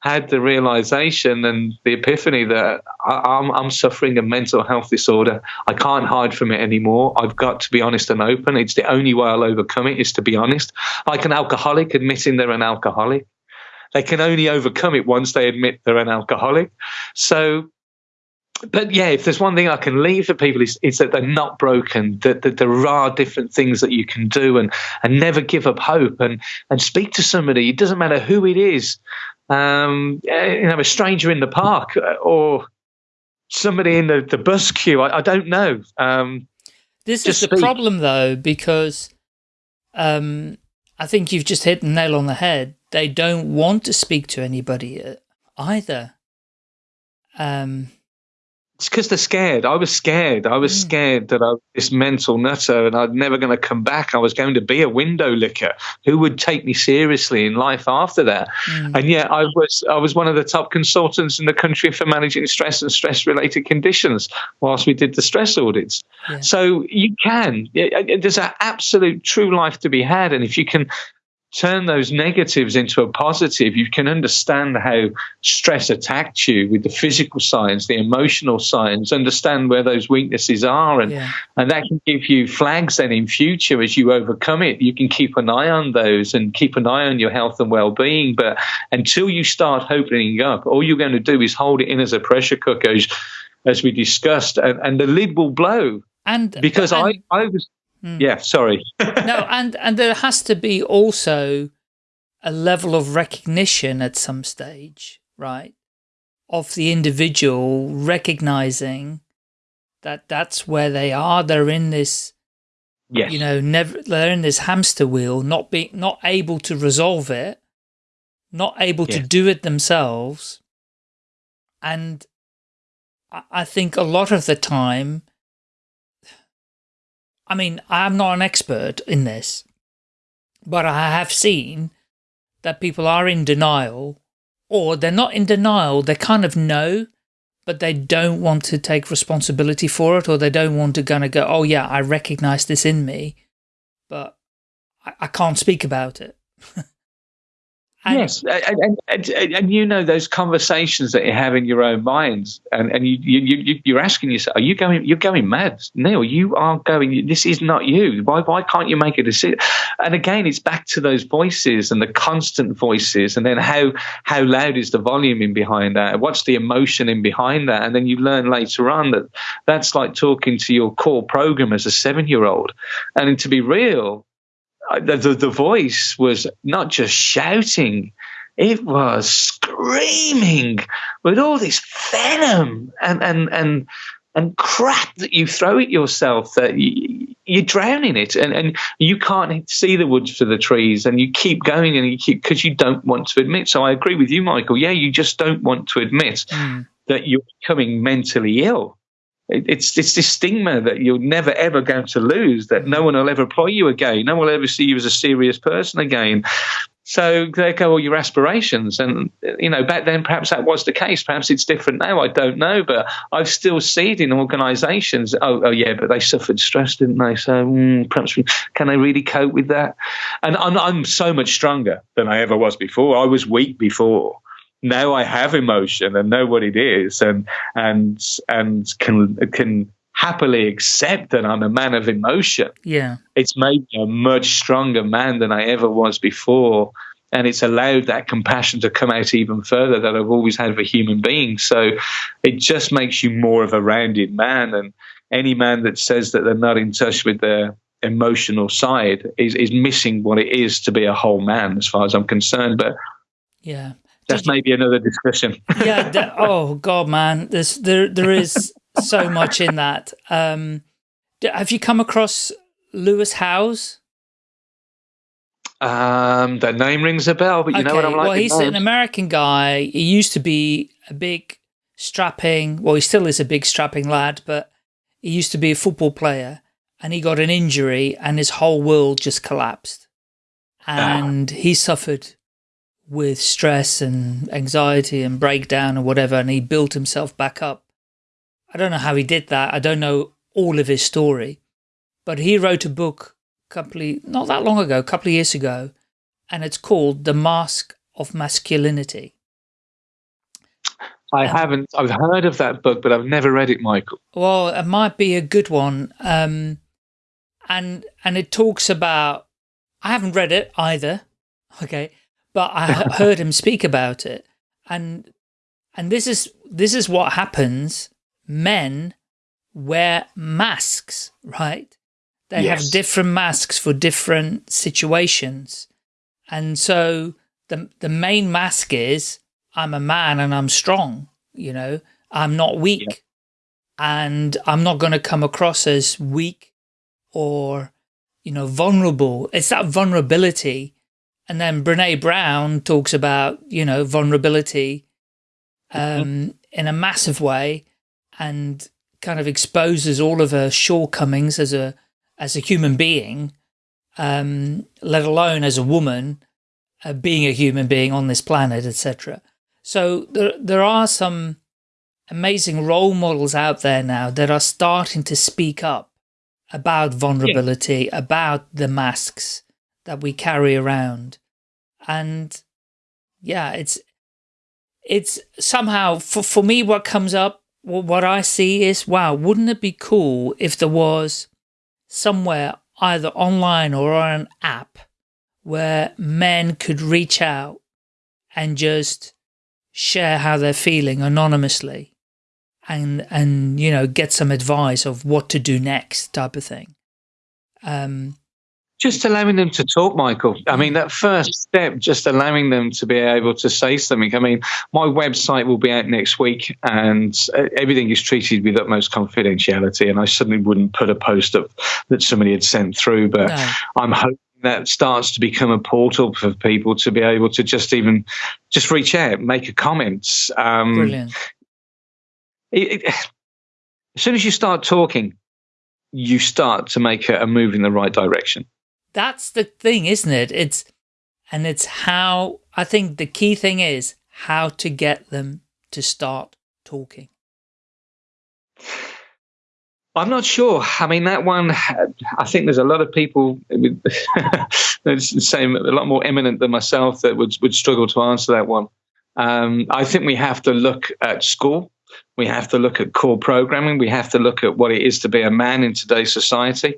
[SPEAKER 1] had the realization and the epiphany that I, am I'm suffering a mental health disorder. I can't hide from it anymore. I've got to be honest and open. It's the only way I'll overcome it is to be honest. Like an alcoholic admitting they're an alcoholic. They can only overcome it once they admit they're an alcoholic. So but yeah, if there's one thing I can leave for people is, is that they're not broken, that, that there are different things that you can do and, and never give up hope and, and speak to somebody. It doesn't matter who it is, um, eh, you know, a stranger in the park uh, or somebody in the, the bus queue. I, I don't know. Um,
[SPEAKER 2] this is the speak. problem though, because um, I think you've just hit the nail on the head. They don't want to speak to anybody uh, either. Um,
[SPEAKER 1] it's because they're scared. I was scared. I was mm. scared that I was this mental nutter and I'm never going to come back. I was going to be a window licker. Who would take me seriously in life after that? Mm. And yet I was I was one of the top consultants in the country for managing stress and stress related conditions whilst we did the stress audits. Yeah. So you can. There's an absolute true life to be had, and if you can turn those negatives into a positive, you can understand how stress attacked you with the physical signs, the emotional signs, understand where those weaknesses are. And, yeah. and that can give you flags then in future as you overcome it. You can keep an eye on those and keep an eye on your health and well being. But until you start opening up, all you're going to do is hold it in as a pressure cooker, as, as we discussed, and, and the lid will blow.
[SPEAKER 2] And
[SPEAKER 1] because
[SPEAKER 2] and,
[SPEAKER 1] I, I was Mm. Yeah, sorry. [laughs]
[SPEAKER 2] no, and and there has to be also a level of recognition at some stage, right? Of the individual recognizing that that's where they are. They're in this,
[SPEAKER 1] yes.
[SPEAKER 2] you know, never they're in this hamster wheel, not being not able to resolve it, not able yes. to do it themselves, and I think a lot of the time I mean, I'm not an expert in this, but I have seen that people are in denial or they're not in denial. They kind of know, but they don't want to take responsibility for it or they don't want to kind of go, oh yeah, I recognize this in me, but I, I can't speak about it. [laughs]
[SPEAKER 1] And yes, and, and, and, you know those conversations that you have in your own minds, and, and you, you, you're asking yourself, are you going, you're going mad? Neil, you are going, this is not you. Why, why can't you make a decision? And again, it's back to those voices and the constant voices, and then how, how loud is the volume in behind that? What's the emotion in behind that? And then you learn later on that that's like talking to your core program as a seven year old. And to be real, the, the, the voice was not just shouting, it was screaming with all this venom and, and, and, and crap that you throw at yourself that you, you drown in it and, and you can't see the woods for the trees and you keep going and you keep because you don't want to admit. So I agree with you, Michael. Yeah, you just don't want to admit mm. that you're becoming mentally ill it's it's this stigma that you're never ever going to lose. That no one will ever employ you again. No one will ever see you as a serious person again. So there go all your aspirations. And you know, back then perhaps that was the case. Perhaps it's different now. I don't know, but I've still seen in organisations. Oh, oh yeah, but they suffered stress, didn't they? So mm, perhaps can they really cope with that? And I'm I'm so much stronger than I ever was before. I was weak before now I have emotion and know what it is and and and can can happily accept that I'm a man of emotion.
[SPEAKER 2] Yeah.
[SPEAKER 1] It's made me a much stronger man than I ever was before. And it's allowed that compassion to come out even further that I've always had for human beings. So it just makes you more of a rounded man. And any man that says that they're not in touch with their emotional side is, is missing what it is to be a whole man, as far as I'm concerned. But
[SPEAKER 2] yeah,
[SPEAKER 1] that's maybe another discussion.
[SPEAKER 2] yeah. Oh God, man, there's there there is so much in that. Um, have you come across Lewis Howes?
[SPEAKER 1] Um, the name rings a bell, but you okay. know what I'm like.
[SPEAKER 2] Well, he's an American guy. He used to be a big strapping. Well, he still is a big strapping lad, but he used to be a football player, and he got an injury, and his whole world just collapsed, ah. and ah. he suffered with stress and anxiety and breakdown or whatever, and he built himself back up. I don't know how he did that. I don't know all of his story, but he wrote a book a couple of, not that long ago, a couple of years ago, and it's called The Mask of Masculinity.
[SPEAKER 1] I haven't. I've heard of that book, but I've never read it, Michael.
[SPEAKER 2] Well, it might be a good one. Um, and and it talks about. I haven't read it either. [laughs] Okay, but I [laughs] heard him speak about it, and and this is this is what happens. Men wear masks, right? They yes. have different masks for different situations, and so the the main mask is I'm a man and I'm strong, you know, I'm not weak yeah. and I'm not going to come across as weak or, you know, vulnerable. It's that vulnerability. And then Brene Brown talks about, you know, vulnerability mm-hmm. um, mm -hmm. in a massive way and kind of exposes all of her shortcomings as a, as a human being, um, let alone as a woman, uh, being a human being on this planet, etc. So there, there are some amazing role models out there now that are starting to speak up about vulnerability, yeah. about the masks that we carry around. And yeah, it's, it's somehow for, for me, what comes up, what I see is, wow, wouldn't it be cool if there was somewhere either online or on an app where men could reach out and just share how they're feeling anonymously and, and, you know, get some advice of what to do next type of thing. Um,
[SPEAKER 1] just allowing them to talk, Michael. I mean, that first step, just allowing them to be able to say something. I mean, my website will be out next week and everything is treated with utmost confidentiality. And I certainly wouldn't put a post up that somebody had sent through, but no. I'm hoping that starts to become a portal for people to be able to just even just reach out, make a comment.
[SPEAKER 2] Um, Brilliant.
[SPEAKER 1] It, it, as soon as you start talking, you start to make a, a move in the right direction.
[SPEAKER 2] That's the thing, isn't it? It's and it's how I think the key thing is how to get them to start talking.
[SPEAKER 1] I'm not sure. I mean, that one, I think there's a lot of people, [laughs] same, a lot more eminent than myself that would, would struggle to answer that one. Um, I think we have to look at school. We have to look at core programming. We have to look at what it is to be a man in today's society.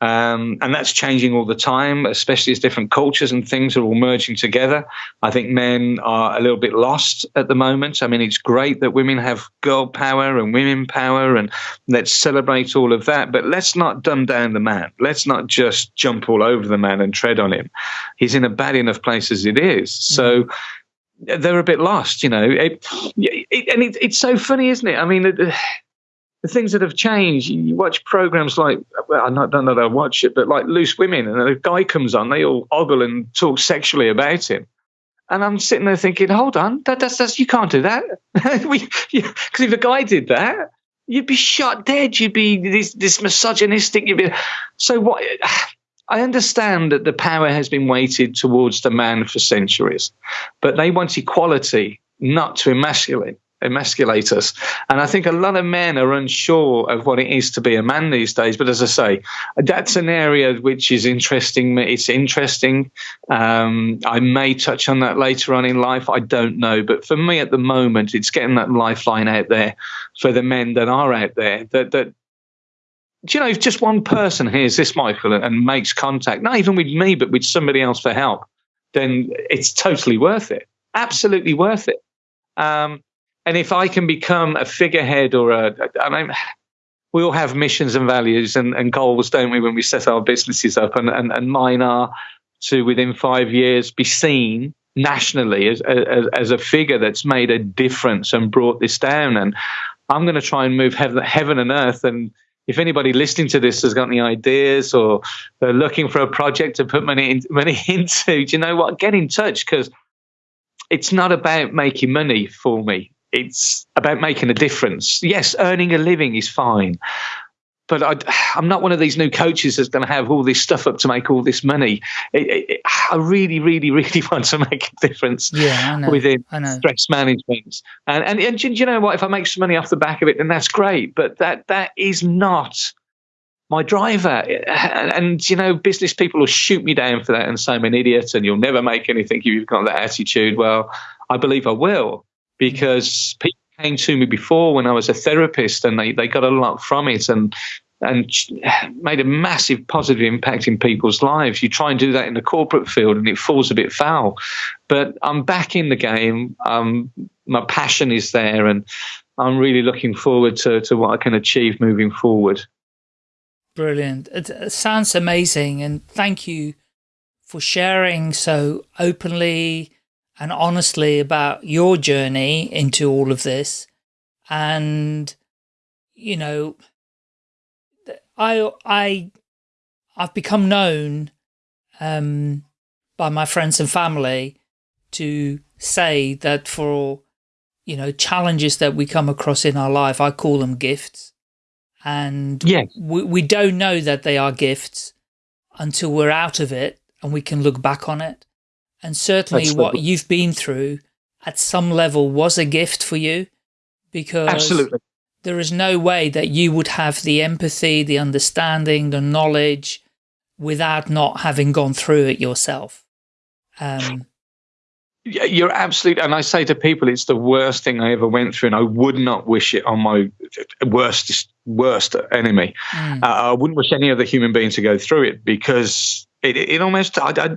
[SPEAKER 1] Um, and that's changing all the time, especially as different cultures and things are all merging together. I think men are a little bit lost at the moment. I mean, it's great that women have girl power and women power, and let's celebrate all of that. But let's not dumb down the man. Let's not just jump all over the man and tread on him. He's in a bad enough place as it is. So mm-hmm. they're a bit lost, you know. It, it, and it, it's so funny, isn't it? I mean, the things that have changed. You watch programs like, well, I don't know that I watch it, but like Loose Women, and a guy comes on, they all ogle and talk sexually about him. And I'm sitting there thinking, hold on, that, that's, that's, you can't do that. [laughs] Because if a guy did that, you'd be shot dead. You'd be this, this misogynistic. You'd be, so what? I understand that the power has been weighted towards the man for centuries, but they want equality, not to emasculate emasculate us. And I think a lot of men are unsure of what it is to be a man these days. But as I say, that's an area which is interesting. It's interesting. Um, I may touch on that later on in life. I don't know. But for me at the moment, it's getting that lifeline out there for the men that are out there that, that do you know, if just one person hears this, Michael, and makes contact, not even with me, but with somebody else for help, then it's totally worth it. Absolutely worth it. Um, and if I can become a figurehead or a, I mean, we all have missions and values and, and goals, don't we, when we set our businesses up? And, and, and mine are to, within five years, be seen nationally as, as, as a figure that's made a difference and brought this down. And I'm going to try and move heaven, heaven and earth. And if anybody listening to this has got any ideas or they're looking for a project to put money, in, money [laughs] into, do you know what? Get in touch because it's not about making money for me it's about making a difference. Yes, earning a living is fine, but I, am not one of these new coaches that's going to have all this stuff up to make all this money. It, it, I really, really, [laughs] really want to make a difference
[SPEAKER 2] yeah,
[SPEAKER 1] within stress management. And, and, and you know what? If I make some money off the back of it, then that's great. But that that is not my driver. And, and, you know, business people will shoot me down for that and say I'm an idiot and you'll never make anything. If you've got that attitude. Well, I believe I will because people came to me before when I was a therapist, and they, they got a lot from it and and made a massive positive impact in people's lives. You try and do that in the corporate field, and it falls a bit foul. But I'm back in the game. Um, my passion is there, and I'm really looking forward to to what I can achieve moving forward.
[SPEAKER 2] Brilliant. It sounds amazing, and thank you for sharing so openly and honestly about your journey into all of this. And, you know, I, I, I've become known, um, by my friends and family to say that for, you know, challenges that we come across in our life, I call them gifts. And
[SPEAKER 1] yeah.
[SPEAKER 2] we, we don't know that they are gifts until we're out of it and we can look back on it. And certainly Absolutely. what you've been through at some level was a gift for you because
[SPEAKER 1] Absolutely.
[SPEAKER 2] there is no way that you would have the empathy, the understanding, the knowledge without not having gone through it yourself. Um,
[SPEAKER 1] you're absolutely, and I say to people, it's the worst thing I ever went through, and I would not wish it on my worst worst enemy. Mm. Uh, I wouldn't wish any other human being to go through it because it, it almost I, I,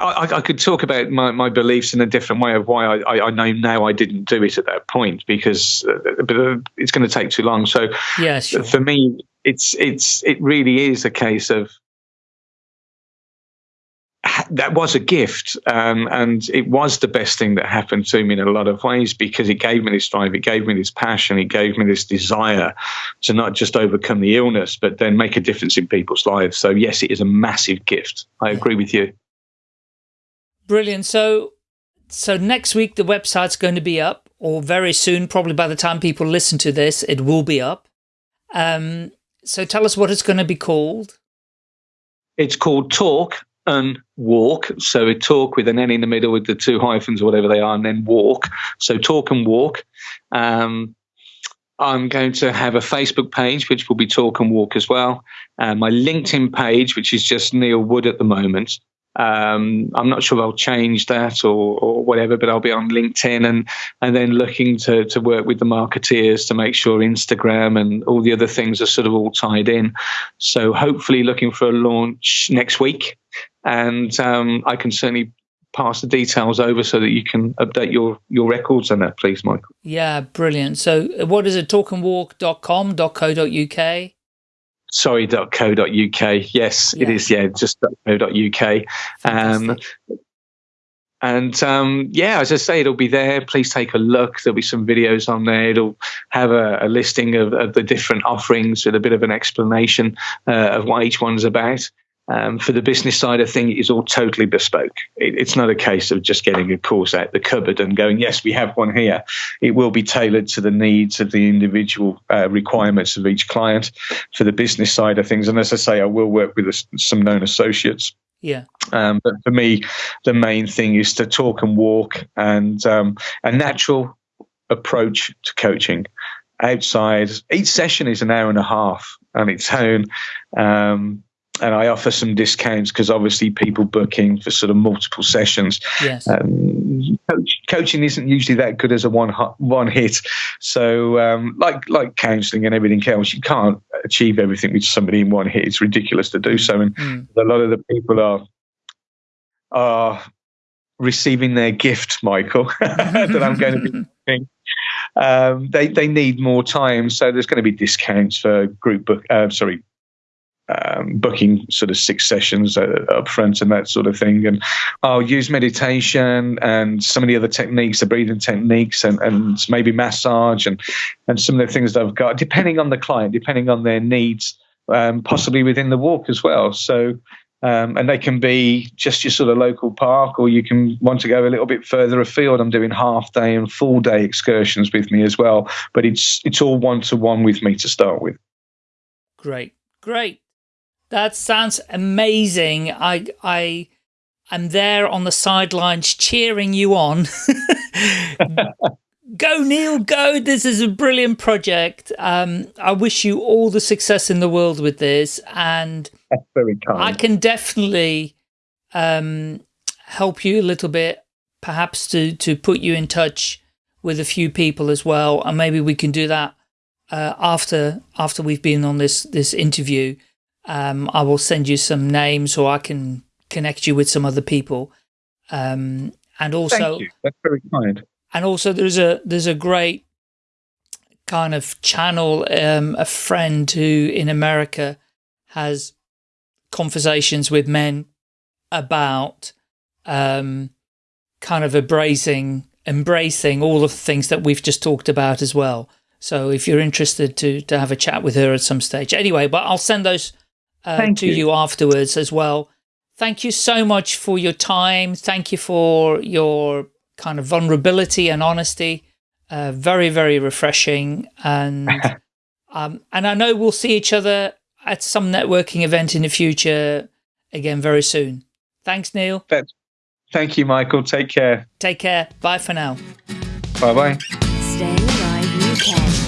[SPEAKER 1] I, could talk about my, my beliefs in a different way of why I, I know now I didn't do it at that point because uh, but uh, it's going to take too long. So
[SPEAKER 2] yeah, sure.
[SPEAKER 1] for me, it's it's it really is a case of that was a gift, um, and it was the best thing that happened to me in a lot of ways because it gave me this drive, it gave me this passion, it gave me this desire to not just overcome the illness, but then make a difference in people's lives. So yes, it is a massive gift. I agree with you.
[SPEAKER 2] Brilliant. So, so next week the website's going to be up, or very soon, probably by the time people listen to this, it will be up. Um, so tell us what it's going to be called.
[SPEAKER 1] It's called Talk and walk. So a talk with an N in the middle with the two hyphens or whatever they are, and then walk. So talk and walk. Um, I'm going to have a Facebook page, which will be Talk and Walk as well. Uh, my LinkedIn page, which is just Neil Wood at the moment. Um, I'm not sure I'll change that or, or, whatever, but I'll be on LinkedIn and and then looking to to work with the marketeers to make sure Instagram and all the other things are sort of all tied in. So hopefully, looking for a launch next week, and um, I can certainly pass the details over so that you can update your your records on that, please, Michael.
[SPEAKER 2] Yeah, brilliant. So, what is it? Talkandwalk.com.co.uk
[SPEAKER 1] sorry.co.uk. Yes, yeah. it is. Yeah, just .co.uk. Um, and um, yeah, as I say, it'll be there. Please take a look. There'll be some videos on there. It'll have a, a listing of, of, the different offerings with a bit of an explanation uh, of what each one's about. Um, for the business side of things, it is all totally bespoke. It, it's not a case of just getting a course out the cupboard and going, yes, we have one here. It will be tailored to the needs of the individual uh, requirements of each client for the business side of things. And as I say, I will work with a, some known associates.
[SPEAKER 2] Yeah.
[SPEAKER 1] Um, but for me, the main thing is to talk and walk and um, a natural approach to coaching outside. Each session is an hour and a half on its own. Um, and I offer some discounts because obviously people booking for sort of multiple sessions.
[SPEAKER 2] Yes.
[SPEAKER 1] Um, coach, coaching isn't usually that good as a one one hit. So um, like like counselling and everything else, you can't achieve everything with somebody in one hit. It's ridiculous to do so, and mm. a lot of the people are are receiving their gift, Michael, [laughs] that I'm going to be. [laughs] Doing. Um, they they need more time, so there's going to be discounts for group book. Uh, sorry, um, booking sort of six sessions uh, up front and that sort of thing. And I'll use meditation and some of the other techniques, the breathing techniques, and, and maybe massage and, and some of the things that I've got, depending on the client, depending on their needs, um, possibly within the walk as well. So, um, and they can be just your sort of local park, or you can want to go a little bit further afield. I'm doing half day and full day excursions with me as well, but it's it's all one to one with me to start with.
[SPEAKER 2] Great, great. That sounds amazing. I, I, am there on the sidelines cheering you on. [laughs] go, Neil, go. This is a brilliant project. Um, I wish you all the success in the world with this. And
[SPEAKER 1] That's very kind.
[SPEAKER 2] I can definitely um, help you a little bit, perhaps to, to put you in touch with a few people as well, and maybe we can do that uh, after after we've been on this this interview. Um, I will send you some names, or I can connect you with some other people. Um, and also,
[SPEAKER 1] that's very kind.
[SPEAKER 2] And also, there's a there's a great kind of channel. Um, a friend who in America has conversations with men about um, kind of embracing embracing all of the things that we've just talked about as well. So if you're interested to to have a chat with her at some stage, anyway, but I'll send those uh, to you. you afterwards as well. Thank you so much for your time. Thank you for your kind of vulnerability and honesty. Uh, very, very refreshing. And [laughs] um, and I know we'll see each other at some networking event in the future again very soon. Thanks, Neil.
[SPEAKER 1] Thank you, Michael. Take care.
[SPEAKER 2] Take care. Bye for now.
[SPEAKER 1] Bye-bye.
[SPEAKER 3] Staying Alive UK.